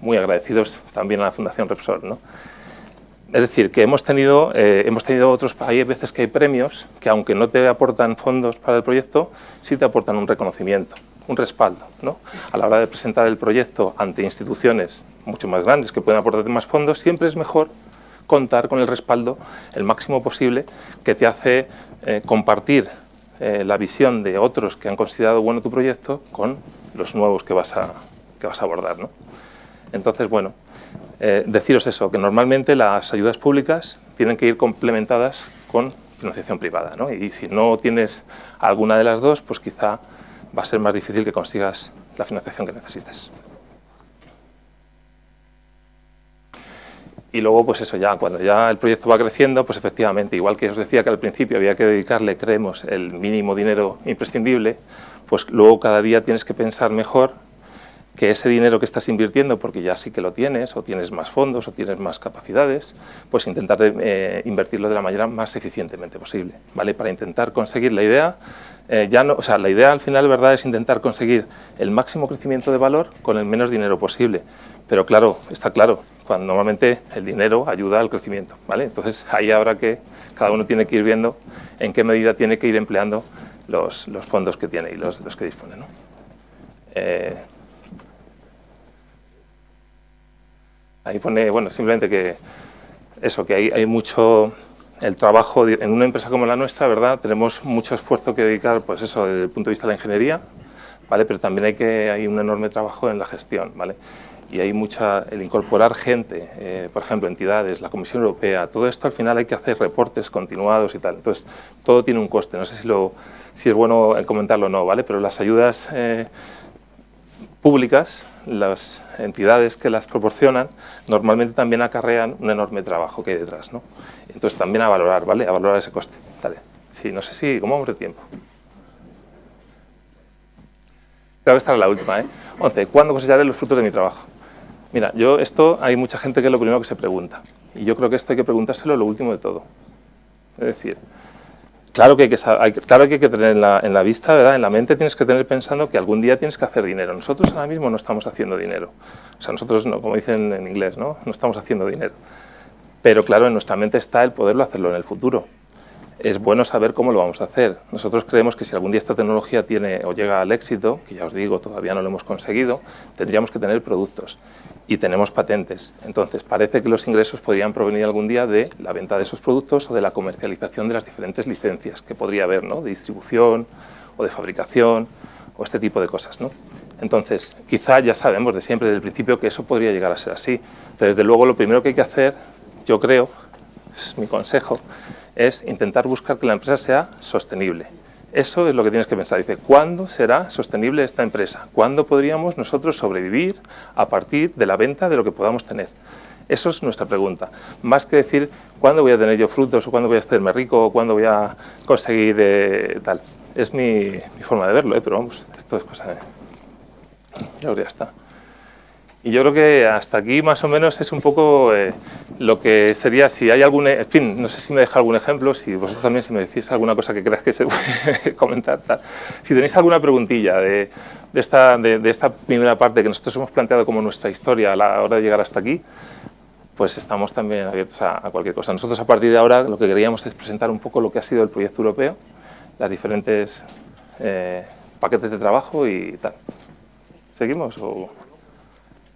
muy agradecidos también a la Fundación Repsol. ¿no? Es decir, que hemos tenido, eh, hemos tenido otros, hay veces que hay premios que aunque no te aportan fondos para el proyecto, sí te aportan un reconocimiento, un respaldo. ¿no? A la hora de presentar el proyecto ante instituciones mucho más grandes que pueden aportarte más fondos, siempre es mejor contar con el respaldo el máximo posible que te hace eh, compartir eh, la visión de otros que han considerado bueno tu proyecto con los nuevos que vas a, que vas a abordar. ¿no? Entonces, bueno, eh, deciros eso, que normalmente las ayudas públicas tienen que ir complementadas con financiación privada, ¿no? y si no tienes alguna de las dos, pues quizá va a ser más difícil que consigas la financiación que necesites. Y luego, pues eso ya, cuando ya el proyecto va creciendo, pues efectivamente, igual que os decía que al principio había que dedicarle, creemos, el mínimo dinero imprescindible, pues luego cada día tienes que pensar mejor que ese dinero que estás invirtiendo, porque ya sí que lo tienes, o tienes más fondos, o tienes más capacidades, pues intentar eh, invertirlo de la manera más eficientemente posible, ¿vale? Para intentar conseguir la idea, eh, ya no, o sea, la idea al final, ¿verdad?, es intentar conseguir el máximo crecimiento de valor con el menos dinero posible. Pero claro, está claro, cuando normalmente el dinero ayuda al crecimiento, ¿vale? Entonces ahí habrá que, cada uno tiene que ir viendo en qué medida tiene que ir empleando los, fondos que tiene y los, los que dispone, ¿no? Eh, Ahí pone, bueno, simplemente que eso, que hay, hay mucho el trabajo en una empresa como la nuestra, ¿verdad? Tenemos mucho esfuerzo que dedicar, pues eso, desde el punto de vista de la ingeniería, ¿vale? Pero también hay que hay un enorme trabajo en la gestión, ¿vale? Y hay mucha, el incorporar gente, eh, por ejemplo, entidades, la Comisión Europea, todo esto al final hay que hacer reportes continuados y tal. Entonces, todo tiene un coste. No sé si, lo, si es bueno comentarlo o no, ¿vale? Pero las ayudas eh, públicas las entidades que las proporcionan normalmente también acarrean un enorme trabajo que hay detrás, ¿no? Entonces también a valorar, ¿vale? A valorar ese coste. Dale. Sí, no sé si, ¿cómo vamos de tiempo? Creo que esta la última, ¿eh? 11. ¿Cuándo cosecharé los frutos de mi trabajo? Mira, yo esto hay mucha gente que es lo primero que se pregunta. Y yo creo que esto hay que preguntárselo lo último de todo. Es decir, Claro que hay que, tener en la, en la, vista, ¿verdad? en la mente tienes que tener pensando que algún día tienes que hacer dinero. Nosotros ahora mismo no estamos haciendo dinero. O sea, nosotros, no, como dicen en inglés, ¿no? no estamos haciendo dinero. Pero claro, en nuestra mente está el poderlo hacerlo en el futuro. Es bueno saber cómo lo vamos a hacer. Nosotros creemos que si algún día esta tecnología tiene o llega al éxito, que ya os digo, todavía no lo hemos conseguido, tendríamos que tener productos y tenemos patentes. Entonces, parece que los ingresos podrían provenir algún día de la venta de esos productos o de la comercialización de las diferentes licencias que podría haber, ¿no? de distribución o de fabricación o este tipo de cosas. ¿no? Entonces, quizá ya sabemos de siempre, desde el principio, que eso podría llegar a ser así. Pero desde luego lo primero que hay que hacer, yo creo, es mi consejo, es intentar buscar que la empresa sea sostenible. Eso es lo que tienes que pensar. Dice, ¿cuándo será sostenible esta empresa? ¿Cuándo podríamos nosotros sobrevivir a partir de la venta de lo que podamos tener? Eso es nuestra pregunta. Más que decir, ¿cuándo voy a tener yo frutos? ¿O cuándo voy a hacerme rico? ¿O cuándo voy a conseguir eh, tal? Es mi, forma de verlo, ¿eh? pero vamos, esto es cosa de... Ya está. Y yo creo que hasta aquí más o menos es un poco eh, lo que sería, si hay algún, en fin, no sé si me deja algún ejemplo, si vosotros también si me decís alguna cosa que creas que se puede comentar. Tal. Si tenéis alguna preguntilla de, esta, de, esta primera parte que nosotros hemos planteado como nuestra historia a la hora de llegar hasta aquí, pues estamos también abiertos a, cualquier cosa. Nosotros a partir de ahora lo que queríamos es presentar un poco lo que ha sido el proyecto europeo, las diferentes eh, paquetes de trabajo y tal. ¿Seguimos? O...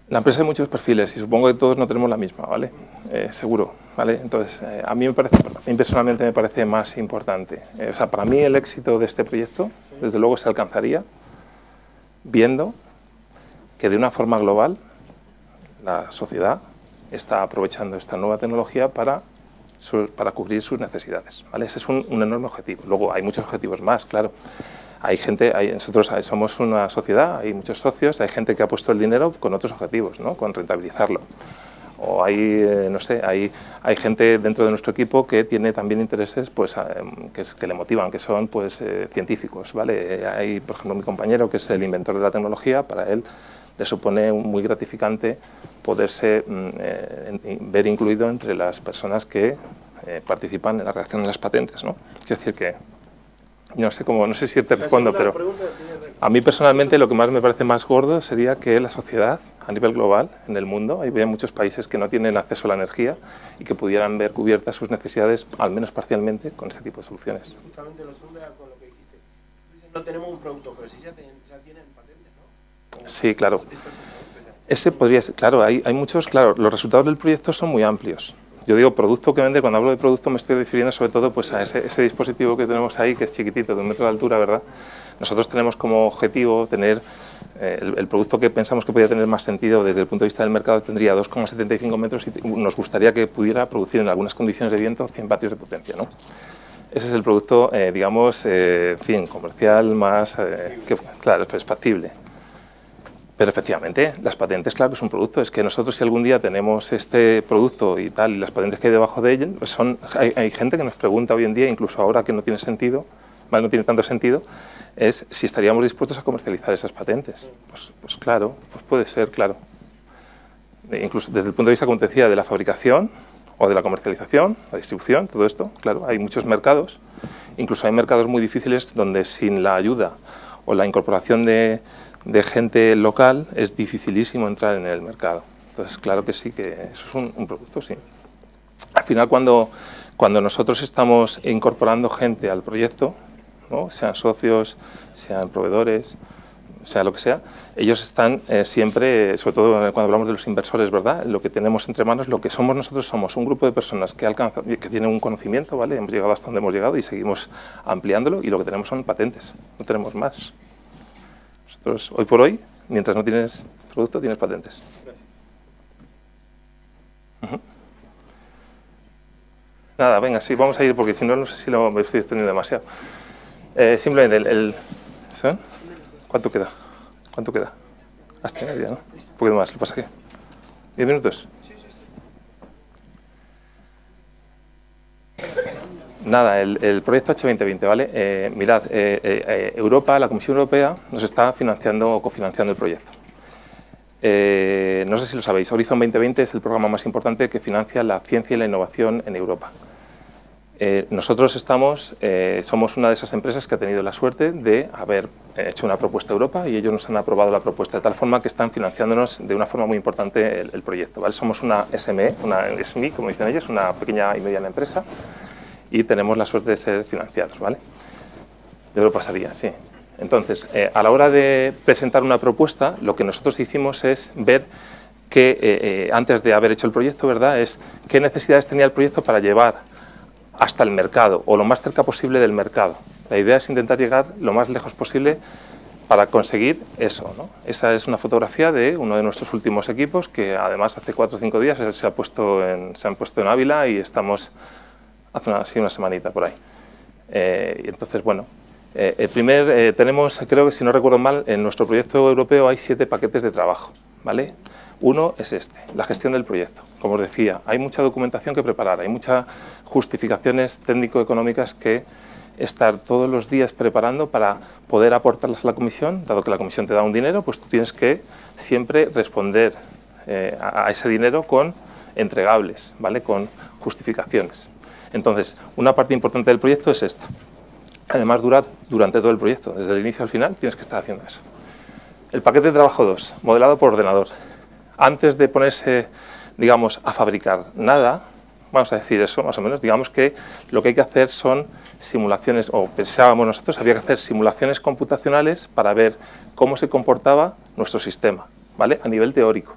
La empresa hay muchos perfiles y supongo que todos no tenemos la misma, ¿vale? Eh, seguro, ¿vale? Entonces, eh, a mí me parece, a mí personalmente me parece más importante. Eh, o sea, para mí el éxito de este proyecto, desde luego, se alcanzaría viendo que de una forma global la sociedad está aprovechando esta nueva tecnología para, para cubrir sus necesidades, ¿vale? Ese es un, un enorme objetivo. Luego hay muchos objetivos más, claro hay gente, hay, nosotros somos una sociedad, hay muchos socios, hay gente que ha puesto el dinero con otros objetivos, ¿no? con rentabilizarlo. O hay, eh, no sé, hay, hay gente dentro de nuestro equipo que tiene también intereses pues, que, que le motivan, que son pues, eh, científicos. ¿vale? Hay, por ejemplo, mi compañero que es el inventor de la tecnología, para él le supone muy gratificante poderse mm, eh, ver incluido entre las personas que participan en la redacción de las patentes. ¿no? Es decir, que no sé cómo, no sé si te respondo, pero a mí personalmente lo que más me parece más gordo sería que la sociedad, a nivel global, en el mundo, hay muchos países que no tienen acceso a la energía y que pudieran ver cubiertas sus necesidades, al menos parcialmente, con este tipo de soluciones. Justamente lo segundo con lo que dijiste. No tenemos un producto, pero sí ya tienen, patentes, ¿no? Sí, claro. Ese podría ser, claro, hay, hay muchos, claro, los resultados del proyecto son muy amplios. Yo digo producto que vende, cuando hablo de producto me estoy refiriendo sobre todo pues, a ese, ese, dispositivo que tenemos ahí, que es chiquitito, de un metro de altura, ¿verdad? Nosotros tenemos como objetivo tener eh, el, producto que pensamos que podría tener más sentido desde el punto de vista del mercado tendría 2,75 metros y nos gustaría que pudiera producir en algunas condiciones de viento 100 vatios de potencia. ¿no? Ese es el producto, eh, digamos, eh, fin, comercial más, que, claro, es factible. Pero efectivamente, las patentes, claro que es un producto. Es que nosotros si algún día tenemos este producto y tal, y las patentes que hay debajo de él, pues son, hay, hay gente que nos pregunta hoy en día, incluso ahora que no tiene sentido, no tiene tanto sentido, es si estaríamos dispuestos a comercializar esas patentes. Pues, pues claro, pues puede ser, claro. E incluso desde el punto de vista, como te decía, de la fabricación o de la comercialización, la distribución, todo esto, claro, hay muchos mercados, incluso hay mercados muy difíciles donde sin la ayuda o la incorporación de, gente local es dificilísimo entrar en el mercado. Entonces, claro que sí, que eso es un, un producto, sí. Al final, cuando, cuando nosotros estamos incorporando gente al proyecto, sean socios, sean proveedores, sea lo que sea, ellos están eh, siempre, sobre todo cuando hablamos de los inversores, ¿verdad? Lo que tenemos entre manos, lo que somos nosotros somos un grupo de personas que, alcanzan, que tienen un conocimiento, ¿vale? Hemos llegado hasta donde hemos llegado y seguimos ampliándolo y lo que tenemos son patentes, no tenemos más. Nosotros, hoy por hoy, mientras no tienes producto, tienes patentes. Nada, venga, sí, vamos a ir porque si no, no sé si lo me estoy extendiendo demasiado. Eh, simplemente el, ¿Cuánto queda? ¿Cuánto queda? Hasta media, ¿no? Un poquito más, ¿lo pasa qué? ¿Diez minutos? Nada, el, proyecto H2020, ¿vale? Eh, mirad, eh, Europa, la Comisión Europea nos está financiando o cofinanciando el proyecto. no sé si lo sabéis, Horizon 2020 es el programa más importante que financia la ciencia y la innovación en Europa. Eh, nosotros estamos, eh, somos una de esas empresas que ha tenido la suerte de haber hecho una propuesta a Europa y ellos nos han aprobado la propuesta de tal forma que están financiándonos de una forma muy importante el, proyecto. ¿vale? Somos una SME, una SMI, como dicen ellos, una pequeña y mediana empresa y tenemos la suerte de ser financiados. ¿vale? De lo pasaría, sí. Entonces, eh, a la hora de presentar una propuesta, lo que nosotros hicimos es ver que, antes de haber hecho el proyecto, ¿verdad?, es qué necesidades tenía el proyecto para llevar hasta el mercado o lo más cerca posible del mercado. La idea es intentar llegar lo más lejos posible para conseguir eso. Esa es una fotografía de uno de nuestros últimos equipos que además hace cuatro o cinco días se, ha puesto en, se han puesto en Ávila y estamos hace una, una semanita por ahí. Eh, y entonces, bueno, eh, el primer, eh, tenemos, creo que si no recuerdo mal, en nuestro proyecto europeo hay siete paquetes de trabajo. ¿vale? Uno es este, la gestión del proyecto. Como os decía, hay mucha documentación que preparar, hay muchas justificaciones técnico-económicas que estar todos los días preparando para poder aportarlas a la comisión, dado que la comisión te da un dinero, pues tú tienes que siempre responder eh, a, ese dinero con entregables, ¿vale? con justificaciones. Entonces, una parte importante del proyecto es esta. Además, dura durante todo el proyecto, desde el inicio al final tienes que estar haciendo eso. El paquete de trabajo 2, modelado por ordenador antes de ponerse, digamos, a fabricar nada, vamos a decir eso más o menos, digamos que lo que hay que hacer son simulaciones, o pensábamos nosotros, había que hacer simulaciones computacionales para ver cómo se comportaba nuestro sistema, ¿vale? A nivel teórico.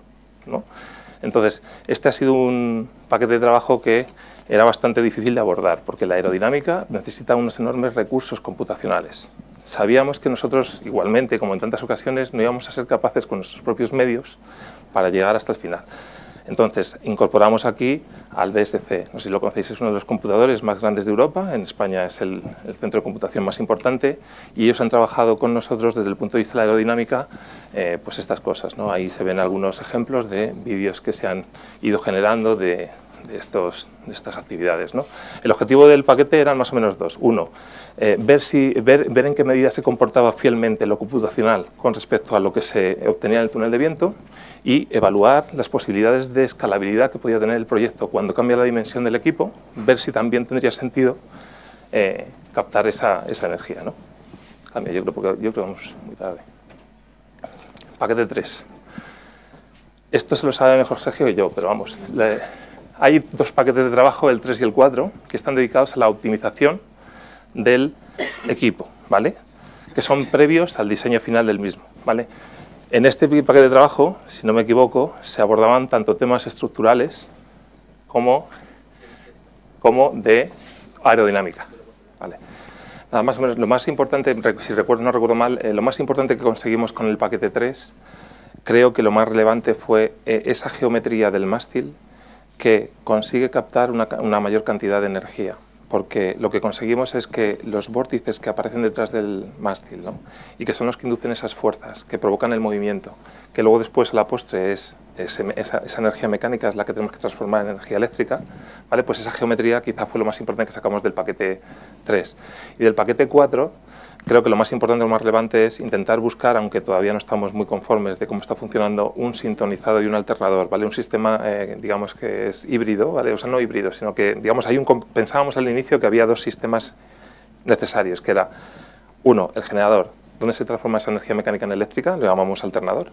Entonces, este ha sido un paquete de trabajo que era bastante difícil de abordar, porque la aerodinámica necesita unos enormes recursos computacionales. Sabíamos que nosotros, igualmente, como en tantas ocasiones, no íbamos a ser capaces con nuestros propios medios para llegar hasta el final. Entonces, incorporamos aquí al BSC. No sé si lo conocéis, es uno de los computadores más grandes de Europa. En España es el, centro de computación más importante y ellos han trabajado con nosotros desde el punto de vista de la aerodinámica eh, pues estas cosas. ¿no? Ahí se ven algunos ejemplos de vídeos que se han ido generando de, de, estos, de estas actividades. ¿no? El objetivo del paquete eran más o menos dos. Uno, eh, ver, si, ver, ver en qué medida se comportaba fielmente lo computacional con respecto a lo que se obtenía en el túnel de viento y evaluar las posibilidades de escalabilidad que podía tener el proyecto cuando cambia la dimensión del equipo, ver si también tendría sentido eh, captar esa, esa, energía. ¿no? Cambia, yo creo, yo creo que vamos muy tarde. Paquete 3. Esto se lo sabe mejor Sergio que yo, pero vamos, hay dos paquetes de trabajo, el 3 y el 4, que están dedicados a la optimización del equipo, ¿vale? que son previos al diseño final del mismo. ¿vale? En este paquete de trabajo, si no me equivoco, se abordaban tanto temas estructurales como, como de aerodinámica. ¿vale? Nada, más o menos, lo más importante, si recuerdo, no recuerdo mal, eh, lo más importante que conseguimos con el paquete 3, creo que lo más relevante fue eh, esa geometría del mástil que consigue captar una, mayor cantidad de energía porque lo que conseguimos es que los vórtices que aparecen detrás del mástil, ¿no? y que son los que inducen esas fuerzas, que provocan el movimiento, que luego después a la postre es, esa, energía mecánica es la que tenemos que transformar en energía eléctrica, ¿vale? pues esa geometría quizá fue lo más importante que sacamos del paquete 3. Y del paquete 4 Creo que lo más importante, lo más relevante es intentar buscar, aunque todavía no estamos muy conformes de cómo está funcionando, un sintonizado y un alternador, ¿vale? Un sistema, eh, digamos, que es híbrido, ¿vale? O sea, no híbrido, sino que, digamos, hay un, pensábamos al inicio que había dos sistemas necesarios, que era, uno, el generador, donde se transforma esa energía mecánica en eléctrica, lo llamamos alternador,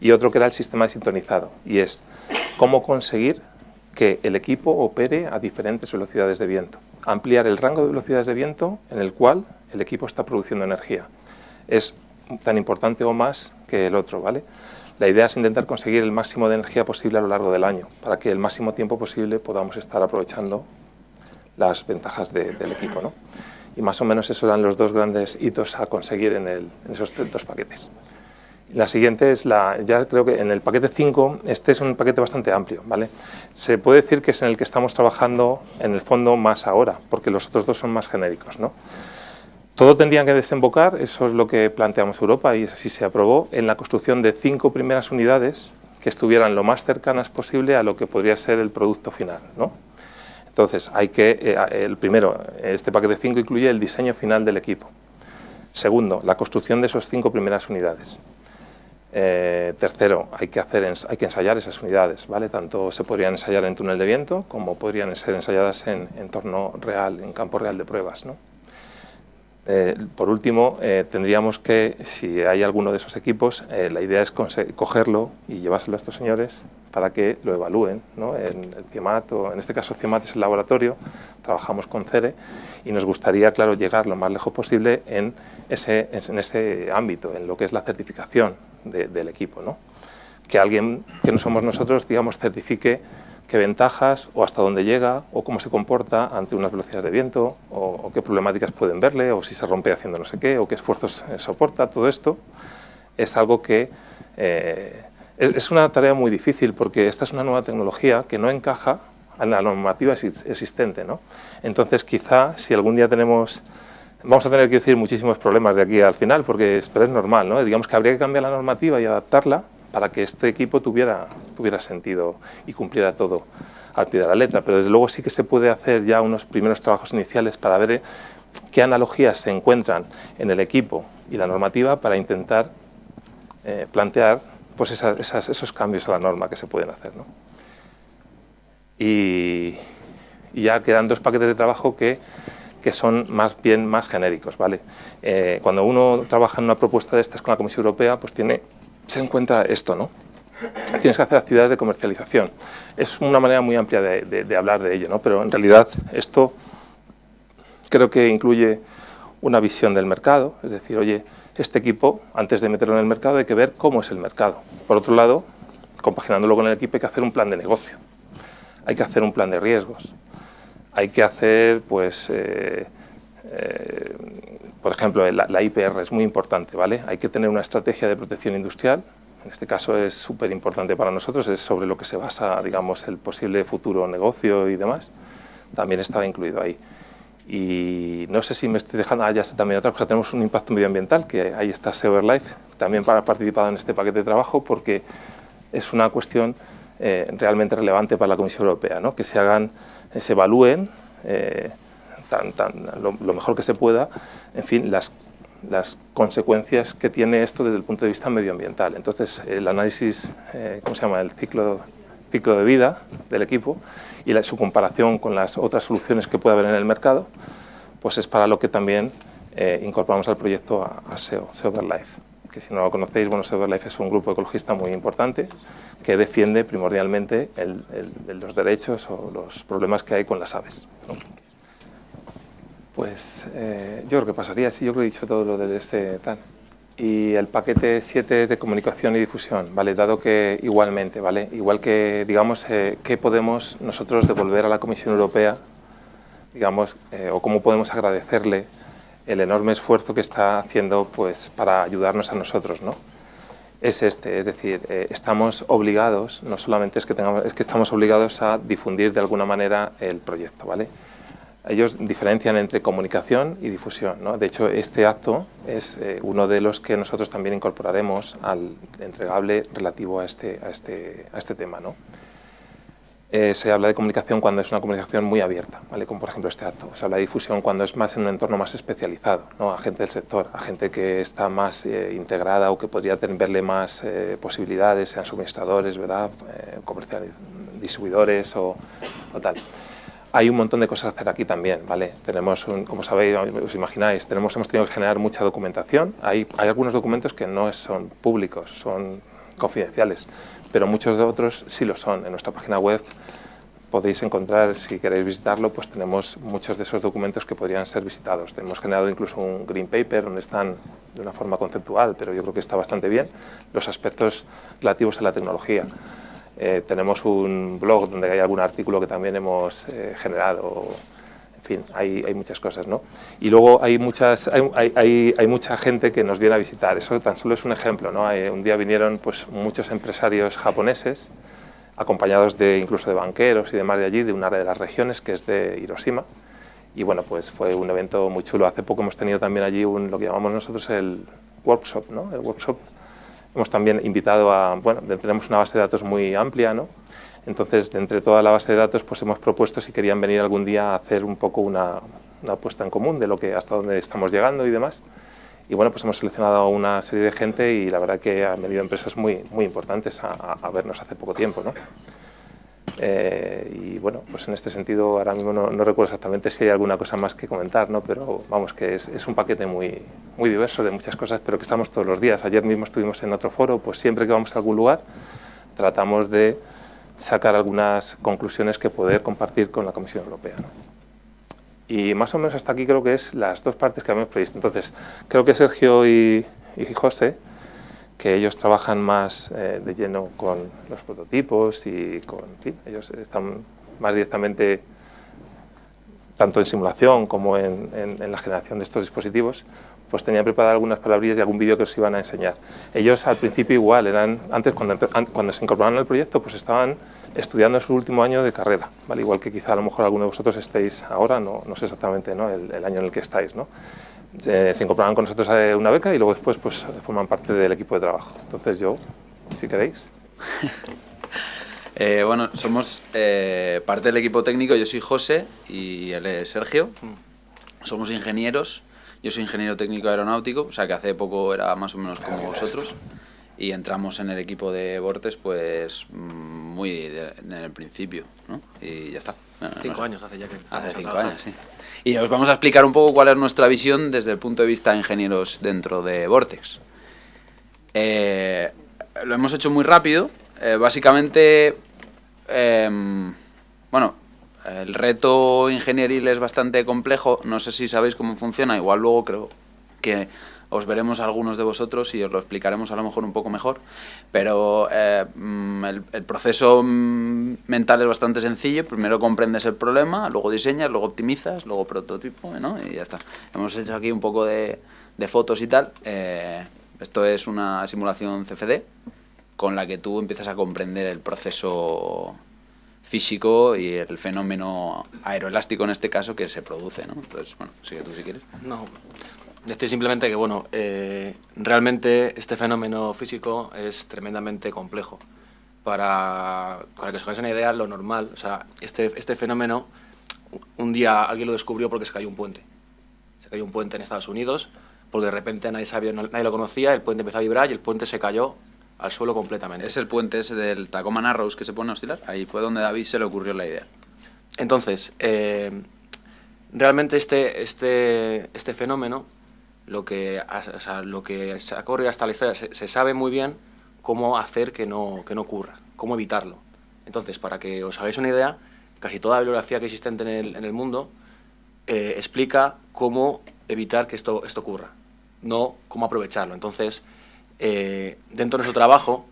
y otro que era el sistema sintonizado, y es cómo conseguir que el equipo opere a diferentes velocidades de viento. Ampliar el rango de velocidades de viento en el cual el equipo está produciendo energía. Es tan importante o más que el otro, ¿vale? La idea es intentar conseguir el máximo de energía posible a lo largo del año, para que el máximo tiempo posible podamos estar aprovechando las ventajas del equipo, ¿no? Y más o menos esos eran los dos grandes hitos a conseguir en, en esos dos paquetes. La siguiente es la, ya creo que en el paquete 5, este es un paquete bastante amplio, ¿vale? Se puede decir que es en el que estamos trabajando en el fondo más ahora, porque los otros dos son más genéricos, ¿no? Todo tendría que desembocar, eso es lo que planteamos Europa y así se aprobó, en la construcción de cinco primeras unidades que estuvieran lo más cercanas posible a lo que podría ser el producto final. Entonces, hay que, eh, el primero, este paquete 5 incluye el diseño final del equipo. Segundo, la construcción de esas cinco primeras unidades. Eh, tercero, hay que, hacer, hay que ensayar esas unidades, ¿vale? Tanto se podrían ensayar en túnel de viento como podrían ser ensayadas en entorno real, en campo real de pruebas, ¿no? Eh, por último, eh, tendríamos que, si hay alguno de esos equipos, eh, la idea es cogerlo y llevárselo a estos señores para que lo evalúen. ¿no? En el o en este caso CIEMAT es el laboratorio, trabajamos con CERE y nos gustaría, claro, llegar lo más lejos posible en ese, en ese ámbito, en lo que es la certificación del equipo. ¿no? Que alguien que no somos nosotros, digamos, certifique qué ventajas o hasta dónde llega o cómo se comporta ante unas velocidades de viento o, qué problemáticas pueden verle o si se rompe haciendo no sé qué o qué esfuerzos eh, soporta, todo esto es algo que eh, es, una tarea muy difícil porque esta es una nueva tecnología que no encaja en la normativa existente. ¿no? Entonces quizá si algún día tenemos vamos a tener que decir muchísimos problemas de aquí al final, porque es, pero es normal, ¿no? Digamos que habría que cambiar la normativa y adaptarla para que este equipo tuviera, tuviera sentido y cumpliera todo al pie de la letra, pero desde luego sí que se puede hacer ya unos primeros trabajos iniciales para ver eh, qué analogías se encuentran en el equipo y la normativa para intentar eh, plantear pues esos cambios a la norma que se pueden hacer. Y, ya quedan dos paquetes de trabajo que, que son más bien más genéricos. ¿vale? Eh, cuando uno trabaja en una propuesta de estas con la Comisión Europea, pues tiene se encuentra esto, ¿no? Tienes que hacer actividades de comercialización. Es una manera muy amplia de, hablar de ello, ¿no? Pero en realidad esto creo que incluye una visión del mercado, es decir, oye, este equipo, antes de meterlo en el mercado, hay que ver cómo es el mercado. Por otro lado, compaginándolo con el equipo, hay que hacer un plan de negocio, hay que hacer un plan de riesgos, hay que hacer, pues, eh, eh, por ejemplo, la, IPR es muy importante, ¿vale? Hay que tener una estrategia de protección industrial, en este caso es súper importante para nosotros, es sobre lo que se basa, digamos, el posible futuro negocio y demás, también estaba incluido ahí. Y no sé si me estoy dejando, ah, ya sé también otra cosa, tenemos un impacto medioambiental, que ahí está Severlife, también para participado en este paquete de trabajo, porque es una cuestión eh, realmente relevante para la Comisión Europea, ¿no? que se hagan, eh, se evalúen eh, lo, mejor que se pueda, en fin, las, las consecuencias que tiene esto desde el punto de vista medioambiental. Entonces, el análisis, eh, ¿cómo se llama?, el ciclo, ciclo de vida del equipo y la, su comparación con las otras soluciones que puede haber en el mercado, pues es para lo que también eh, incorporamos al proyecto a, SEO, SEO Life que si no lo conocéis, bueno, Life es un grupo ecologista muy importante que defiende primordialmente los derechos o los problemas que hay con las aves. Pues eh, yo creo que pasaría así, yo creo que he dicho todo lo del este tal. Y el paquete 7 de comunicación y difusión, ¿vale? Dado que igualmente, ¿vale? Igual que, digamos, eh, ¿qué podemos nosotros devolver a la Comisión Europea, digamos, eh, o cómo podemos agradecerle el enorme esfuerzo que está haciendo pues, para ayudarnos a nosotros. ¿no? Es este, es decir, eh, estamos obligados, no solamente es que, tengamos, es que estamos obligados a difundir de alguna manera el proyecto. ¿vale? Ellos diferencian entre comunicación y difusión. ¿no? De hecho, este acto es eh, uno de los que nosotros también incorporaremos al entregable relativo a este, a este, a este tema. ¿no? Eh, se habla de comunicación cuando es una comunicación muy abierta, ¿vale? como por ejemplo este acto. Se habla de difusión cuando es más en un entorno más especializado, ¿no? a gente del sector, a gente que está más eh, integrada o que podría tener, verle más eh, posibilidades, sean suministradores, ¿verdad? comerciales, distribuidores o, o, tal. Hay un montón de cosas a hacer aquí también, ¿vale? Tenemos, un, como sabéis, os imagináis, tenemos, hemos tenido que generar mucha documentación. Hay, hay algunos documentos que no son públicos, son confidenciales pero muchos de otros sí lo son. En nuestra página web podéis encontrar, si queréis visitarlo, pues tenemos muchos de esos documentos que podrían ser visitados. Hemos generado incluso un green paper donde están de una forma conceptual, pero yo creo que está bastante bien, los aspectos relativos a la tecnología. Eh, tenemos un blog donde hay algún artículo que también hemos eh, generado, en fin, hay, hay, muchas cosas, ¿no? Y luego hay, muchas, hay, hay, hay, mucha gente que nos viene a visitar, eso tan solo es un ejemplo, ¿no? un día vinieron pues, muchos empresarios japoneses, acompañados de incluso de banqueros y demás de allí, de un área de las regiones que es de Hiroshima. Y bueno, pues fue un evento muy chulo. Hace poco hemos tenido también allí un, lo que llamamos nosotros el workshop, ¿no? El workshop. Hemos también invitado a, bueno, tenemos una base de datos muy amplia, ¿no? Entonces, de entre toda la base de datos, pues hemos propuesto si querían venir algún día a hacer un poco una, una puesta en común de lo que hasta dónde estamos llegando y demás. Y bueno, pues hemos seleccionado a una serie de gente y la verdad que han venido empresas muy, muy importantes a, a vernos hace poco tiempo. ¿no? Eh, y bueno, pues en este sentido ahora mismo no, no, recuerdo exactamente si hay alguna cosa más que comentar, ¿no? pero vamos, que es, es, un paquete muy, muy diverso de muchas cosas, pero que estamos todos los días. Ayer mismo estuvimos en otro foro, pues siempre que vamos a algún lugar tratamos de sacar algunas conclusiones que poder compartir con la Comisión Europea. ¿no? Y más o menos hasta aquí creo que es las dos partes que habíamos previsto. Entonces, creo que Sergio y, y José, que ellos trabajan más eh, de lleno con los prototipos y con... Ellos están más directamente tanto en simulación como en, la generación de estos dispositivos, pues tenían preparadas algunas palabrillas y algún vídeo que os iban a enseñar. Ellos al principio igual, eran antes cuando, cuando se incorporaron al proyecto, pues estaban estudiando su último año de carrera, ¿vale? igual que quizá a lo mejor alguno de vosotros estéis ahora, no, no sé exactamente ¿no? El, el, año en el que estáis. ¿no? Eh, se incorporaron con nosotros a una beca y luego después pues, forman parte del equipo de trabajo. Entonces yo, si queréis. eh, bueno, somos eh, parte del equipo técnico, yo soy José y él es Sergio. Somos ingenieros, yo soy ingeniero técnico aeronáutico, o sea que hace poco era más o menos como vosotros y entramos en el equipo de Vortes pues muy de, en el principio, ¿no? Y ya está. Cinco años hace ya que Hace cinco años, sí. Y os vamos a explicar un poco cuál es nuestra visión desde el punto de vista de ingenieros dentro de Vortex. Eh, lo hemos hecho muy rápido. Eh, básicamente, eh, bueno, el reto ingenieril es bastante complejo. No sé si sabéis cómo funciona. Igual luego creo que os veremos algunos de vosotros y os lo explicaremos a lo mejor un poco mejor, pero eh, mm, el, el, proceso mm, mental es bastante sencillo, primero comprendes el problema, luego diseñas, luego optimizas, luego prototipo, ¿no? y ya está. Hemos hecho aquí un poco de, fotos y tal, eh, esto es una simulación CFD con la que tú empiezas a comprender el proceso físico y el fenómeno aeroelástico en este caso que se produce, ¿no? Entonces, bueno, sigue tú si quieres. Decir simplemente que, bueno, eh, realmente este fenómeno físico es tremendamente complejo. Para, para que os hagáis una idea, lo normal, o sea, este, este fenómeno, un día alguien lo descubrió porque se cayó un puente. Se cayó un puente en Estados Unidos, porque de repente nadie sabía, nadie lo conocía, el puente empezó a vibrar y el puente se cayó al suelo completamente. Es el puente ese del Tacoma Narrows que se pone a oscilar. Ahí fue donde David se le ocurrió la idea. Entonces, eh, realmente este, este, este fenómeno lo que, o lo que se corre hasta la historia, se, se, sabe muy bien cómo hacer que no, que no ocurra, cómo evitarlo. Entonces, para que os hagáis una idea, casi toda la bibliografía que existe en el, en el mundo eh, explica cómo evitar que esto, esto ocurra, no cómo aprovecharlo. Entonces, eh, dentro de nuestro trabajo,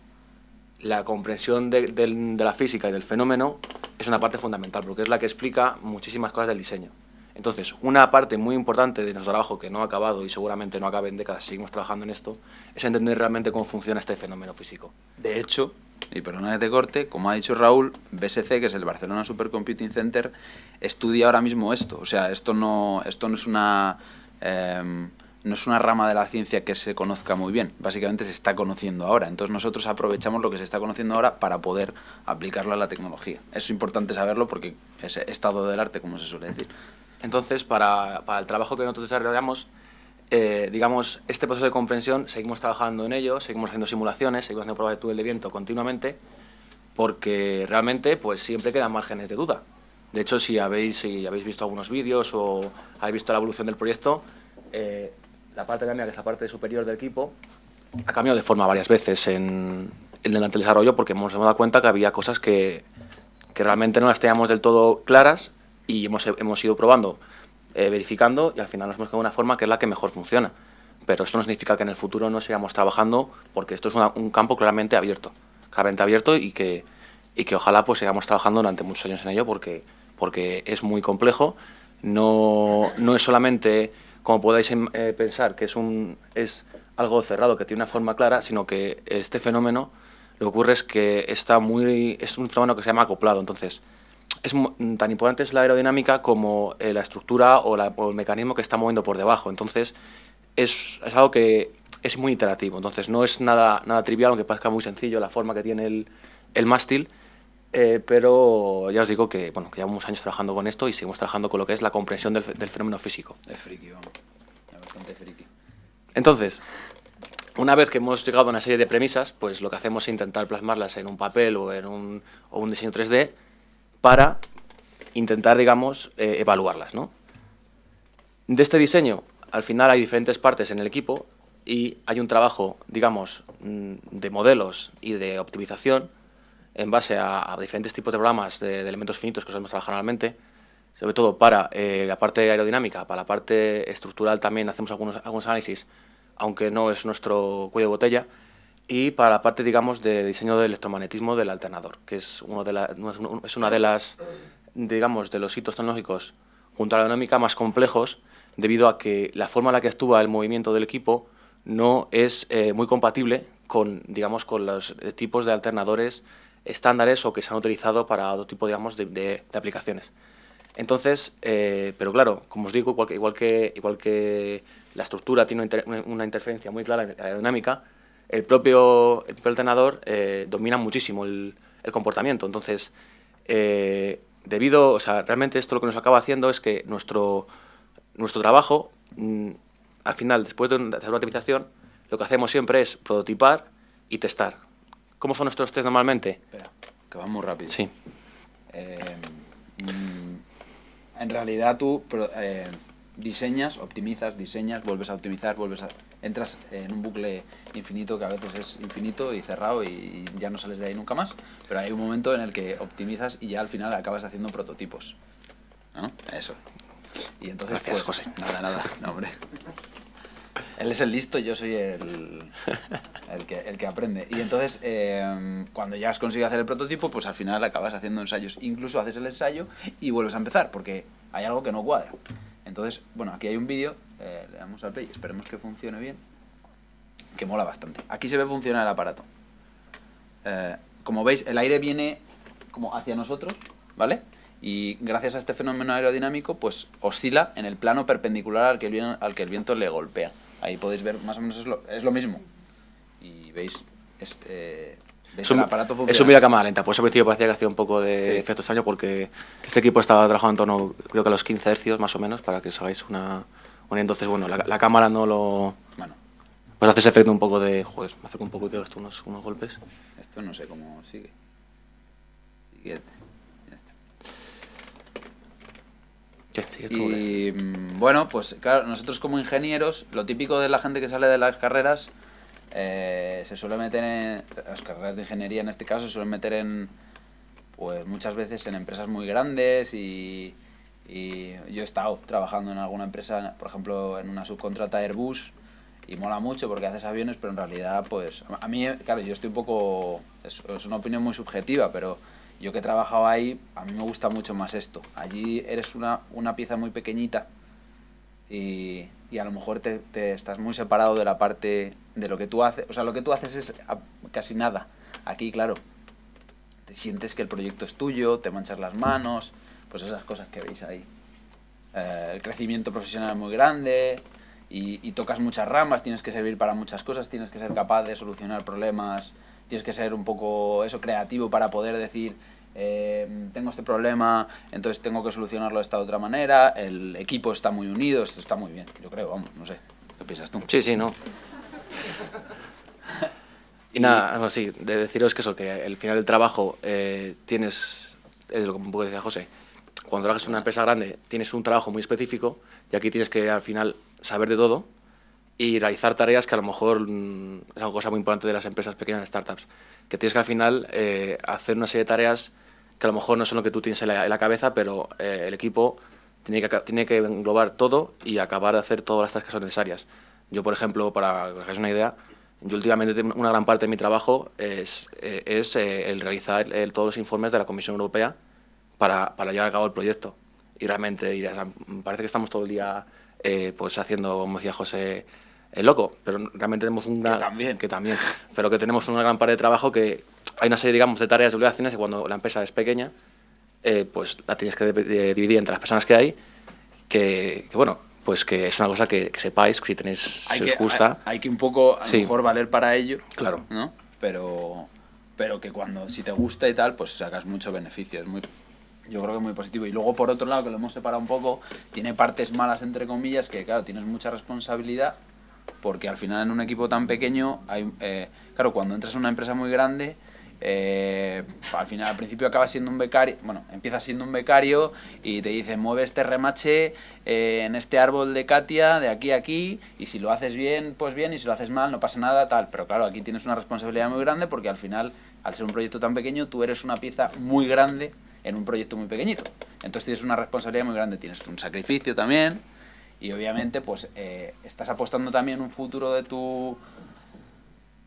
la comprensión de, de, de la física y del fenómeno es una parte fundamental, porque es la que explica muchísimas cosas del diseño. Entonces, una parte muy importante de nuestro trabajo que no ha acabado y seguramente no acabe en décadas, seguimos trabajando en esto, es entender realmente cómo funciona este fenómeno físico. De hecho, y perdona que te corte, como ha dicho Raúl, BSC, que es el Barcelona Supercomputing Center, estudia ahora mismo esto. O sea, esto no, esto no es una... em, no es una rama de la ciencia que se conozca muy bien, básicamente se está conociendo ahora. Entonces nosotros aprovechamos lo que se está conociendo ahora para poder aplicarlo a la tecnología. Es importante saberlo porque es estado del arte, como se suele decir. Entonces, para, el trabajo que nosotros desarrollamos, eh, digamos, este proceso de comprensión, seguimos trabajando en ello, seguimos haciendo simulaciones, seguimos haciendo pruebas de túnel de viento continuamente, porque realmente pues siempre quedan márgenes de duda. De hecho, si habéis, si habéis visto algunos vídeos o habéis visto la evolución del proyecto, eh, la parte de mía, que es la parte superior del equipo, ha cambiado de forma varias veces en, en el desarrollo porque hemos dado cuenta que había cosas que realmente no las teníamos del todo claras y hemos, hemos ido probando, eh, verificando y al final nos hemos quedado una forma que es la que mejor funciona. Pero esto no significa que en el futuro no sigamos trabajando porque esto es una- un campo claramente abierto, claramente abierto y que, y que ojalá pues sigamos trabajando durante muchos años en ello porque, porque es muy complejo, no, no es solamente como podáis em, eh, pensar que es, un, es algo cerrado que tiene una forma clara, sino que este fenómeno lo que ocurre es que está muy, es un fenómeno que se llama acoplado, entonces es mu- tan importante es la aerodinámica como eh, la estructura o, la- o el mecanismo que está moviendo por debajo. Entonces, es, es algo que es muy interactivo. Entonces, no es nada, nada trivial, aunque parezca muy sencillo la forma que tiene el, el mástil. eh, pero ya os digo que, bueno, que llevamos años trabajando con esto y seguimos trabajando con lo que es la comprensión del, del fenómeno físico. Es friki, vamos. Es bastante friki. Entonces, una vez que hemos llegado a una serie de premisas, pues lo que hacemos es intentar plasmarlas en un papel o en un, o un diseño 3D para intentar, digamos, eh, evaluarlas, ¿no? De este diseño, al final hay diferentes partes en el equipo y hay un trabajo, digamos, mm, de modelos y de optimización en base a, diferentes tipos de programas de, de elementos finitos que solemos trabajar normalmente, sobre todo para eh, la parte aerodinámica, para la parte estructural también hacemos algunos, algunos análisis, aunque no es nuestro cuello de botella, y para la parte, digamos, de diseño del electromagnetismo del alternador, que es, uno de la- es una de las, digamos, de los hitos tecnológicos junto a la aerodinámica más complejos, debido a que la forma en la que actúa el movimiento del equipo no es eh, muy compatible con, digamos, con los tipos de alternadores estándares o que se han utilizado para otro tipo, digamos, de, aplicaciones. Entonces, eh, pero claro, como os digo, igual que, igual que, igual que la estructura tiene una, inter- una- interferencia muy clara en la aerodinámica, el propio, el propio alternador eh, domina muchísimo el, el comportamiento. Entonces, eh, debido, o sea, realmente esto lo que nos acaba haciendo es que nuestro, nuestro trabajo, mm, al final, después de, hacer una optimización, lo que hacemos siempre es prototipar y testar. ¿Cómo son nuestros test normalmente? Espera, que va muy rápido. Sí. Eh, mm, en realidad tú diseñas, optimizas, diseñas, vuelves a optimizar, vuelves a... Entras en un bucle infinito que a veces es infinito y cerrado y ya no sales de ahí nunca más, pero hay un momento en el que optimizas y ya al final acabas haciendo prototipos. ¿No? Eso. Y entonces, Gracias, pues, José. Nada, nada, no, hombre. Él es el listo yo soy el, el, que, el que aprende. Y entonces, eh, cuando ya has conseguido hacer el prototipo, pues al final acabas haciendo ensayos. Incluso haces el ensayo y vuelves a empezar, porque hay algo que no cuadra. Entonces, bueno, aquí hay un vídeo, eh, le damos al play, esperemos que funcione bien, que mola bastante. Aquí se ve funcionar el aparato. Eh, como veis, el aire viene como hacia nosotros, ¿vale? Y gracias a este fenómeno aerodinámico, pues oscila en el plano perpendicular al que el, vien- al que el viento le golpea. Ahí podéis ver, más o menos es lo, es lo mismo. Y veis, es, eh, veis Es un, el aparato es funciona. un vídeo a cámara lenta, por eso al principio parecía que hacía un poco de Sí. efecto extraño porque este equipo estaba trabajando en torno, creo que a los 15 hercios más o menos, para que os hagáis una... una entonces, bueno, la, la cámara no lo... Bueno, Pues hace ese efecto un poco de... Joder, me acerco un poco y pego esto unos, unos golpes. esto no sé cómo sigue. Siguiente. Ya está. ¿Qué? Sigue tú, eh. Y mm, bueno, pues claro, nosotros como ingenieros, lo típico de la gente que sale de las carreras, eh, se suele meter en, las carreras de ingeniería en este caso, se suelen meter en, pues muchas veces en empresas muy grandes y, y yo he estado trabajando en alguna empresa, por ejemplo, en una subcontrata Airbus y mola mucho porque haces aviones, pero en realidad, pues a mí, claro, yo estoy un poco, es, una opinión muy subjetiva, pero Yo que he trabajado ahí, a mí me gusta mucho más esto. Allí eres una, una pieza muy pequeñita y, y a lo mejor te, te estás muy separado de la parte de lo que tú haces. O sea, lo que tú haces es casi nada. Aquí, claro, te sientes que el proyecto es tuyo, te manchas las manos, pues esas cosas que veis ahí. Eh, el crecimiento profesional es muy grande y, tocas muchas ramas, tienes que servir para muchas cosas, tienes que ser capaz de solucionar problemas, tienes que ser un poco eso creativo para poder decir eh, tengo este problema, entonces tengo que solucionarlo de esta otra manera, el equipo está muy unido, esto está muy bien, yo creo, vamos, no sé, ¿qué piensas tú? Sí, sí, no. Y nada, bueno, sí, de deciros que eso, que al final del trabajo eh, tienes, es lo que un poco decía José, cuando trabajas en una empresa grande tienes un trabajo muy específico y aquí tienes que al final saber de todo y realizar tareas que a lo mejor mm, es una cosa muy importante de las empresas pequeñas startups, que tienes que al final eh, hacer una serie de tareas que a lo mejor no son lo que tú tienes en la, en la cabeza, pero eh, el equipo tiene que, tiene que englobar todo y acabar de hacer todas las tareas que son necesarias. Yo, por ejemplo, para que os hagáis una idea, yo últimamente una gran parte de mi trabajo es, eh, es eh, el realizar el- todos los informes de la Comisión Europea para, para llevar a cabo el proyecto. Y realmente dirás, "Ah, me parece que estamos todo el día eh, pues haciendo, como decía José, el loco, pero realmente tenemos una... Que también. Que también. Pero que tenemos una gran parte de trabajo que hay una serie, digamos, de tareas y obligaciones que cuando la empresa es pequeña, eh, pues la tienes que de- dividir entre las personas que hay, que, que, bueno, pues que es una cosa que, que sepáis, si tenéis, si os que, gusta. hay, hay que un poco, a Sí. lo mejor, valer para ello. Claro. ¿no? Pero, pero que cuando, si te gusta y tal, pues sacas mucho beneficio. Es muy, yo creo que es muy positivo. Y luego, por otro lado, que lo hemos separado un poco, tiene partes malas, entre comillas, que, claro, tienes mucha responsabilidad, porque al final en un equipo tan pequeño, hay, eh, claro, cuando entras en una empresa muy grande, eh, al final, al principio acabas siendo un becario, bueno, empiezas siendo un becario y te dicen, mueve este remache eh, en este árbol de Katia, de aquí a aquí, y si lo haces bien, pues bien, y si lo haces mal, no pasa nada, tal. Pero claro, aquí tienes una responsabilidad muy grande porque al final, al ser un proyecto tan pequeño, tú eres una pieza muy grande en un proyecto muy pequeñito. Entonces tienes una responsabilidad muy grande, tienes un sacrificio también, y obviamente, pues eh, estás apostando también un futuro de tu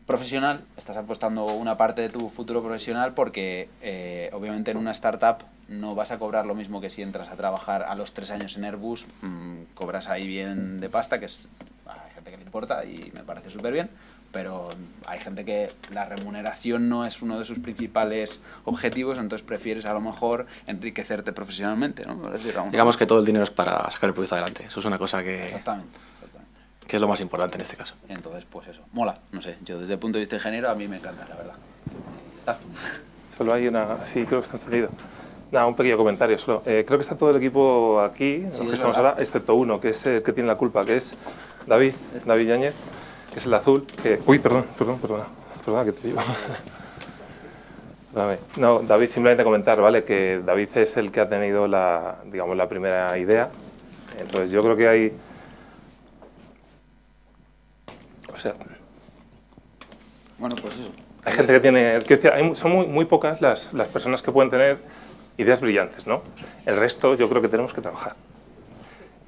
profesional, estás apostando una parte de tu futuro profesional porque eh, obviamente en una startup no vas a cobrar lo mismo que si entras a trabajar a los tres años en Airbus, mm, cobras ahí bien de pasta, que es, hay gente que le importa y me parece súper bien, pero hay gente que la remuneración no es uno de sus principales objetivos, entonces prefieres a lo mejor enriquecerte profesionalmente, ¿no? Decir, Digamos que todo el dinero es para sacar el proyecto adelante. Eso es una cosa que, Exactamente, que es lo más importante en este caso. Entonces, pues eso, mola, no sé, yo desde el punto de vista ingeniero a mí me encanta, la verdad. Solo hay una... Sí, creo que está encendido. Nada, un pequeño comentario solo. Eh, creo que está todo el equipo aquí, los Sí, que es estamos verdad. ahora, excepto uno, que es el que tiene la culpa, que es David, David Yáñez, que es el azul, que... Uy, perdón, perdón, perdona, perdona que te digo. Perdóname. No, David, simplemente comentar, ¿vale? Que David es el que ha tenido la, digamos, la primera idea. Entonces yo creo que hay... O sea, Bueno, pues eso. hay gente que tiene... hay- son muy, muy pocas las, las personas que pueden tener ideas brillantes, ¿no? El resto yo creo que tenemos que trabajar.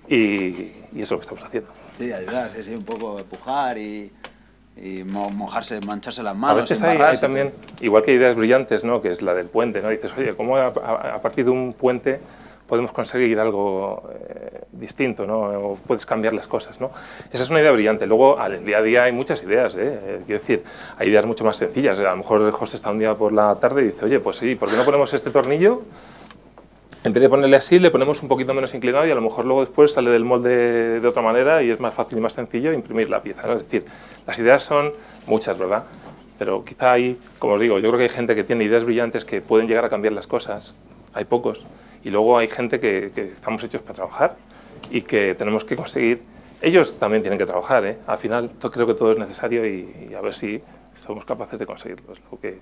Y, y es lo que estamos haciendo. Sí, ayudar, sí, sí, un poco empujar y, y mo- mojarse, mancharse las A manos, veces hay, hay también, igual que ideas brillantes, ¿no? que es la del puente, ¿no? dices, oye, ¿cómo a, a- a partir de un puente podemos conseguir algo eh, distinto, ¿no? o puedes cambiar las cosas? ¿no? Esa es una idea brillante. Luego, al día a día hay muchas ideas, ¿eh? Eh, quiero decir, hay ideas mucho más sencillas. A lo mejor José está un día por la tarde y dice, oye, pues sí, ¿por qué no ponemos este tornillo? En vez de ponerle así, le ponemos un poquito menos inclinado y a lo mejor luego después sale del molde de otra manera y es más fácil y más sencillo imprimir la pieza. ¿no? Es decir, las ideas son muchas, ¿verdad? Pero quizá hay, como os digo, yo creo que hay gente que tiene ideas brillantes que pueden llegar a cambiar las cosas. Hay pocos. Y luego hay gente que, que estamos hechos para trabajar y que tenemos que conseguir... Ellos también tienen que trabajar, ¿eh? Al final creo que todo es necesario y, y a ver si somos capaces de conseguirlo. Es lo que...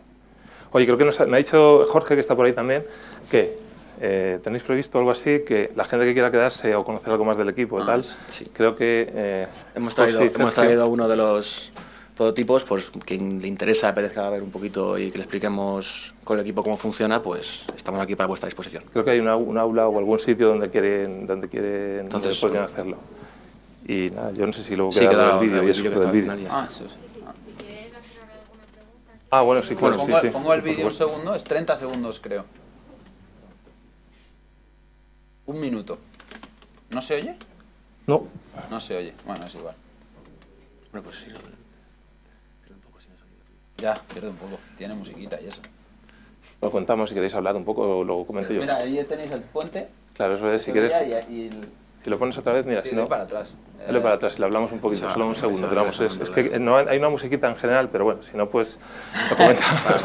Oye, creo que nos ha- me ha dicho Jorge, que está por ahí también, que eh, tenéis previsto algo así, que la gente que quiera quedarse o conocer algo más del equipo y Ah, tal, sí. creo que... eh, Hemos José traído, y hemos traído uno de los prototipos, pues quien le interesa, apetezca ver un poquito y que le expliquemos con el equipo cómo funciona, pues estamos aquí para vuestra disposición. Creo que hay una- un aula o algún sitio donde quieren, donde quieren, Entonces, donde bueno. hacerlo. Y nada, yo no sé si luego Sí, queda el vídeo y eso que está al vídeo. Ah, eso sí. Ah. Si quieren hacer alguna pregunta, Ah, bueno, sí, Bueno, claro, sí, pongo, sí. pongo el vídeo un segundo, es 30 segundos creo. Un minuto. ¿No se oye? No, No se oye. Bueno, es igual. Bueno, pues sí, no, pero un poco sin sonido. Ya, pierde un poco. Tiene musiquita y eso. lo contamos si queréis hablar un poco, lo comento yo. Mira, ahí tenéis el puente. Claro, eso es, si quieres, Y, y el- si lo pones otra vez, mira, sí, si doy no, para atrás. dale para atrás y le hablamos un poquito, Esa- solo un segundo, esa- pero vamos, esa- es, es que no hay hay una musiquita en general, pero bueno, si no, pues lo comentamos.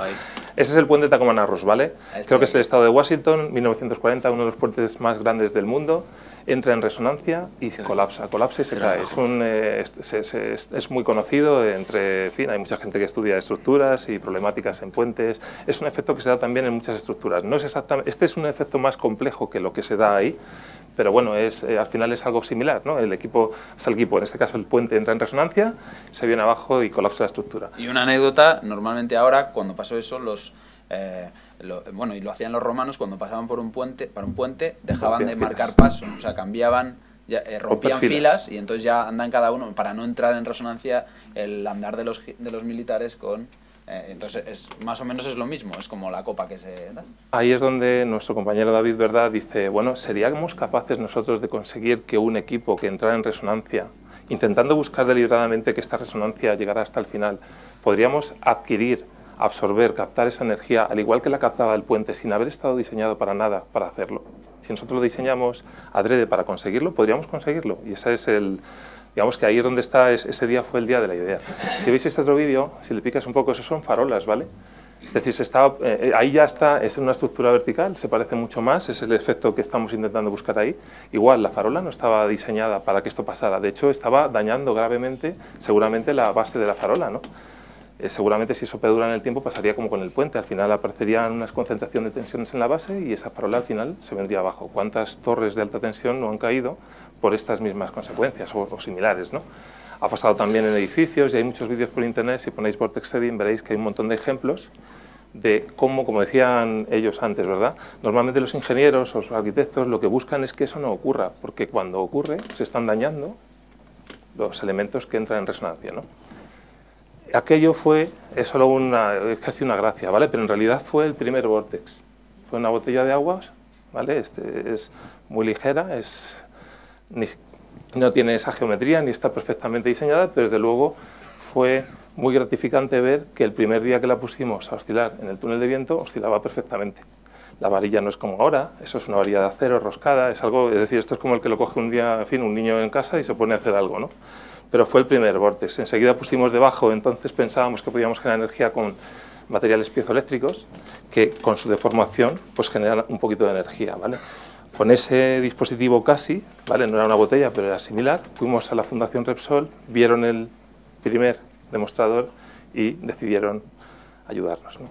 Ese es el puente Tacomanarros, ¿vale? Creo que es el estado de Washington, 1940, uno de los puentes más grandes del mundo. Entra en resonancia y se colapsa, colapsa y se cae. Es, un, eh, es, es- es muy conocido entre, en fin, hay mucha gente que estudia estructuras y problemáticas en puentes. Es un efecto que se da también en muchas estructuras. No es exactamente, este es un efecto más complejo que lo que se da ahí, pero bueno, es, eh, al final es algo similar, ¿no? El equipo, es el equipo, en este caso el puente entra en resonancia, se viene abajo y colapsa la estructura. Y una anécdota, normalmente ahora, cuando pasó eso, los... eh, lo- bueno, y lo hacían los romanos cuando pasaban por un puente, para un puente, dejaban de marcar paso, o sea, cambiaban, ya, eh, rompían filas. filas y entonces ya andan cada uno, para no entrar en resonancia, el andar de los, de los militares con... eh, entonces, es, más o menos es lo mismo, es como la copa que se da. Ahí es donde nuestro compañero David Verdad dice, bueno, ¿seríamos capaces nosotros de conseguir que un equipo que entrara en resonancia, intentando buscar deliberadamente que esta resonancia llegara hasta el final, podríamos adquirir, absorber, captar esa energía, al igual que la captaba el puente, sin haber estado diseñado para nada para hacerlo? Si nosotros lo diseñamos adrede para conseguirlo, podríamos conseguirlo. Y ese es el, digamos que ahí es donde está, es- ese día fue el día de la idea. Si veis este otro vídeo, si le picas un poco, esos son farolas, ¿vale? Es decir, se estaba, eh, ahí ya está, es una estructura vertical, se parece mucho más, es el efecto que estamos intentando buscar ahí. Igual, la farola no estaba diseñada para que esto pasara, de hecho estaba dañando gravemente seguramente la base de la farola, ¿no? Eh, seguramente si eso perdura en el tiempo pasaría como con el puente, al final aparecerían unas concentración de tensiones en la base y esa farola al final se vendría abajo. ¿Cuántas torres de alta tensión no han caído por estas mismas consecuencias o, similares, ¿no? Ha pasado también en edificios y hay muchos vídeos por internet, si ponéis Vortex Setting veréis que hay un montón de ejemplos de cómo, como decían ellos antes, ¿verdad? Normalmente los ingenieros o los arquitectos lo que buscan es que eso no ocurra, porque cuando ocurre se están dañando los elementos que entran en resonancia, ¿no? Aquello fue, es solo una, es casi una gracia, ¿vale? Pero en realidad fue el primer Vortex. Fue una botella de agua, ¿vale? Este, es muy ligera, es, no tiene esa geometría ni está perfectamente diseñada, pero desde luego fue muy gratificante ver que el primer día que la pusimos a oscilar en el túnel de viento, oscilaba perfectamente. La varilla no es como ahora, eso es una varilla de acero roscada, es algo, es decir, esto es como el que lo coge un día, en un niño en casa y se pone a hacer algo, ¿no? Pero fue el primer vortex. Enseguida pusimos debajo, entonces pensábamos que podíamos generar energía con materiales piezoeléctricos que con su deformación pues generan un poquito de energía, ¿vale? Con ese dispositivo casi, ¿vale? no era una botella, pero era similar, fuimos a la Fundación Repsol, vieron el primer demostrador y decidieron ayudarnos. ¿no?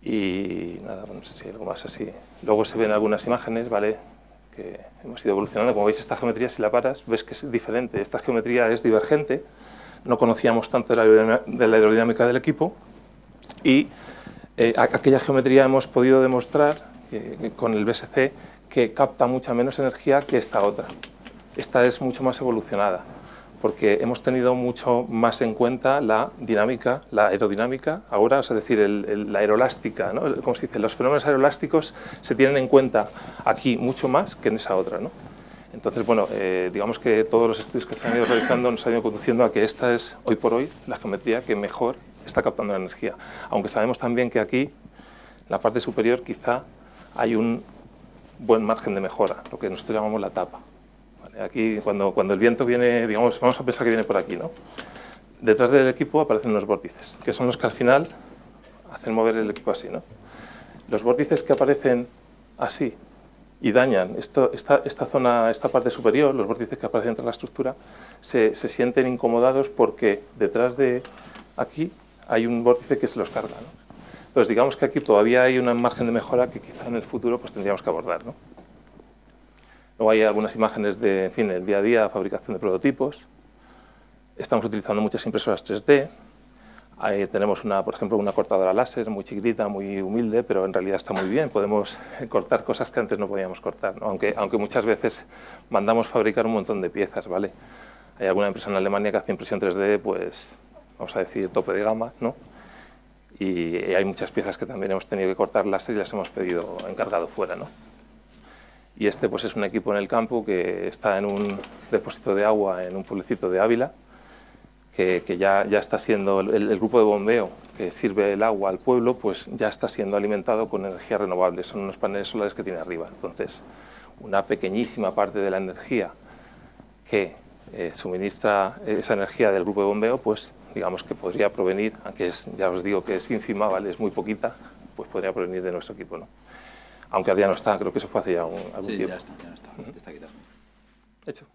Y nada, no sé si hay algo más así. Luego se ven algunas imágenes, ¿vale? Que hemos ido evolucionando. Como veis, esta geometría, si la paras, ves que es diferente. Esta geometría es divergente. No conocíamos tanto de la aerodinámica, del equipo. Y eh, aquella geometría hemos podido demostrar con el BSC que capta mucha menos energía que esta otra. Esta es mucho más evolucionada porque hemos tenido mucho más en cuenta la dinámica, la aerodinámica, ahora, es decir, el- el- la aerolástica, ¿no? ¿Cómo se dice? Los fenómenos aerolásticos se tienen en cuenta aquí mucho más que en esa otra, ¿no? Entonces, bueno, eh, digamos que todos los estudios que se han ido realizando nos han ido conduciendo a que esta es, hoy por hoy, la geometría que mejor está captando la energía. Aunque sabemos también que aquí, en la parte superior, quizá hay un buen margen de mejora, lo que nosotros llamamos la tapa. Aquí, cuando, cuando el viento viene, digamos, vamos a pensar que viene por aquí, ¿no? Detrás del equipo aparecen unos vórtices, que son los que al final hacen mover el equipo así, ¿no? Los vórtices que aparecen así y dañan esto, esta, esta zona, esta parte superior, los vórtices que aparecen entre la estructura, se, se sienten incomodados porque detrás de aquí hay un vórtice que se los carga, ¿no? Entonces, digamos que aquí todavía hay un margen de mejora que quizá en el futuro pues, tendríamos que abordar, ¿no? Luego hay algunas imágenes de, en fin, el día a día, fabricación de prototipos. Estamos utilizando muchas impresoras 3D. Ahí tenemos, una, por ejemplo, una cortadora láser muy chiquitita, muy humilde, pero en realidad está muy bien. Podemos cortar cosas que antes no podíamos cortar, ¿no? aunque, aunque muchas veces mandamos fabricar un montón de piezas, ¿vale? Hay alguna empresa en Alemania que hace impresión 3D, pues, vamos a decir, tope de gama, ¿no? y hay muchas piezas que también hemos tenido que cortarlas y las hemos pedido encargado fuera. ¿no? Y este pues, es un equipo en el campo que está en un depósito de agua en un pueblecito de Ávila, que, que ya, ya, está siendo, el, el, grupo de bombeo que sirve el agua al pueblo, pues ya está siendo alimentado con energía renovable, son unos paneles solares que tiene arriba. Entonces, una pequeñísima parte de la energía que eh, suministra esa energía del grupo de bombeo, pues digamos que podría provenir, aunque es, ya os digo que es ínfima, ¿vale? es muy poquita, pues podría provenir de nuestro equipo. ¿no? Aunque ya no está, creo que eso fue hace ya un, algún sí, tiempo. ya está, ya no está, ya está quitado. Hecho.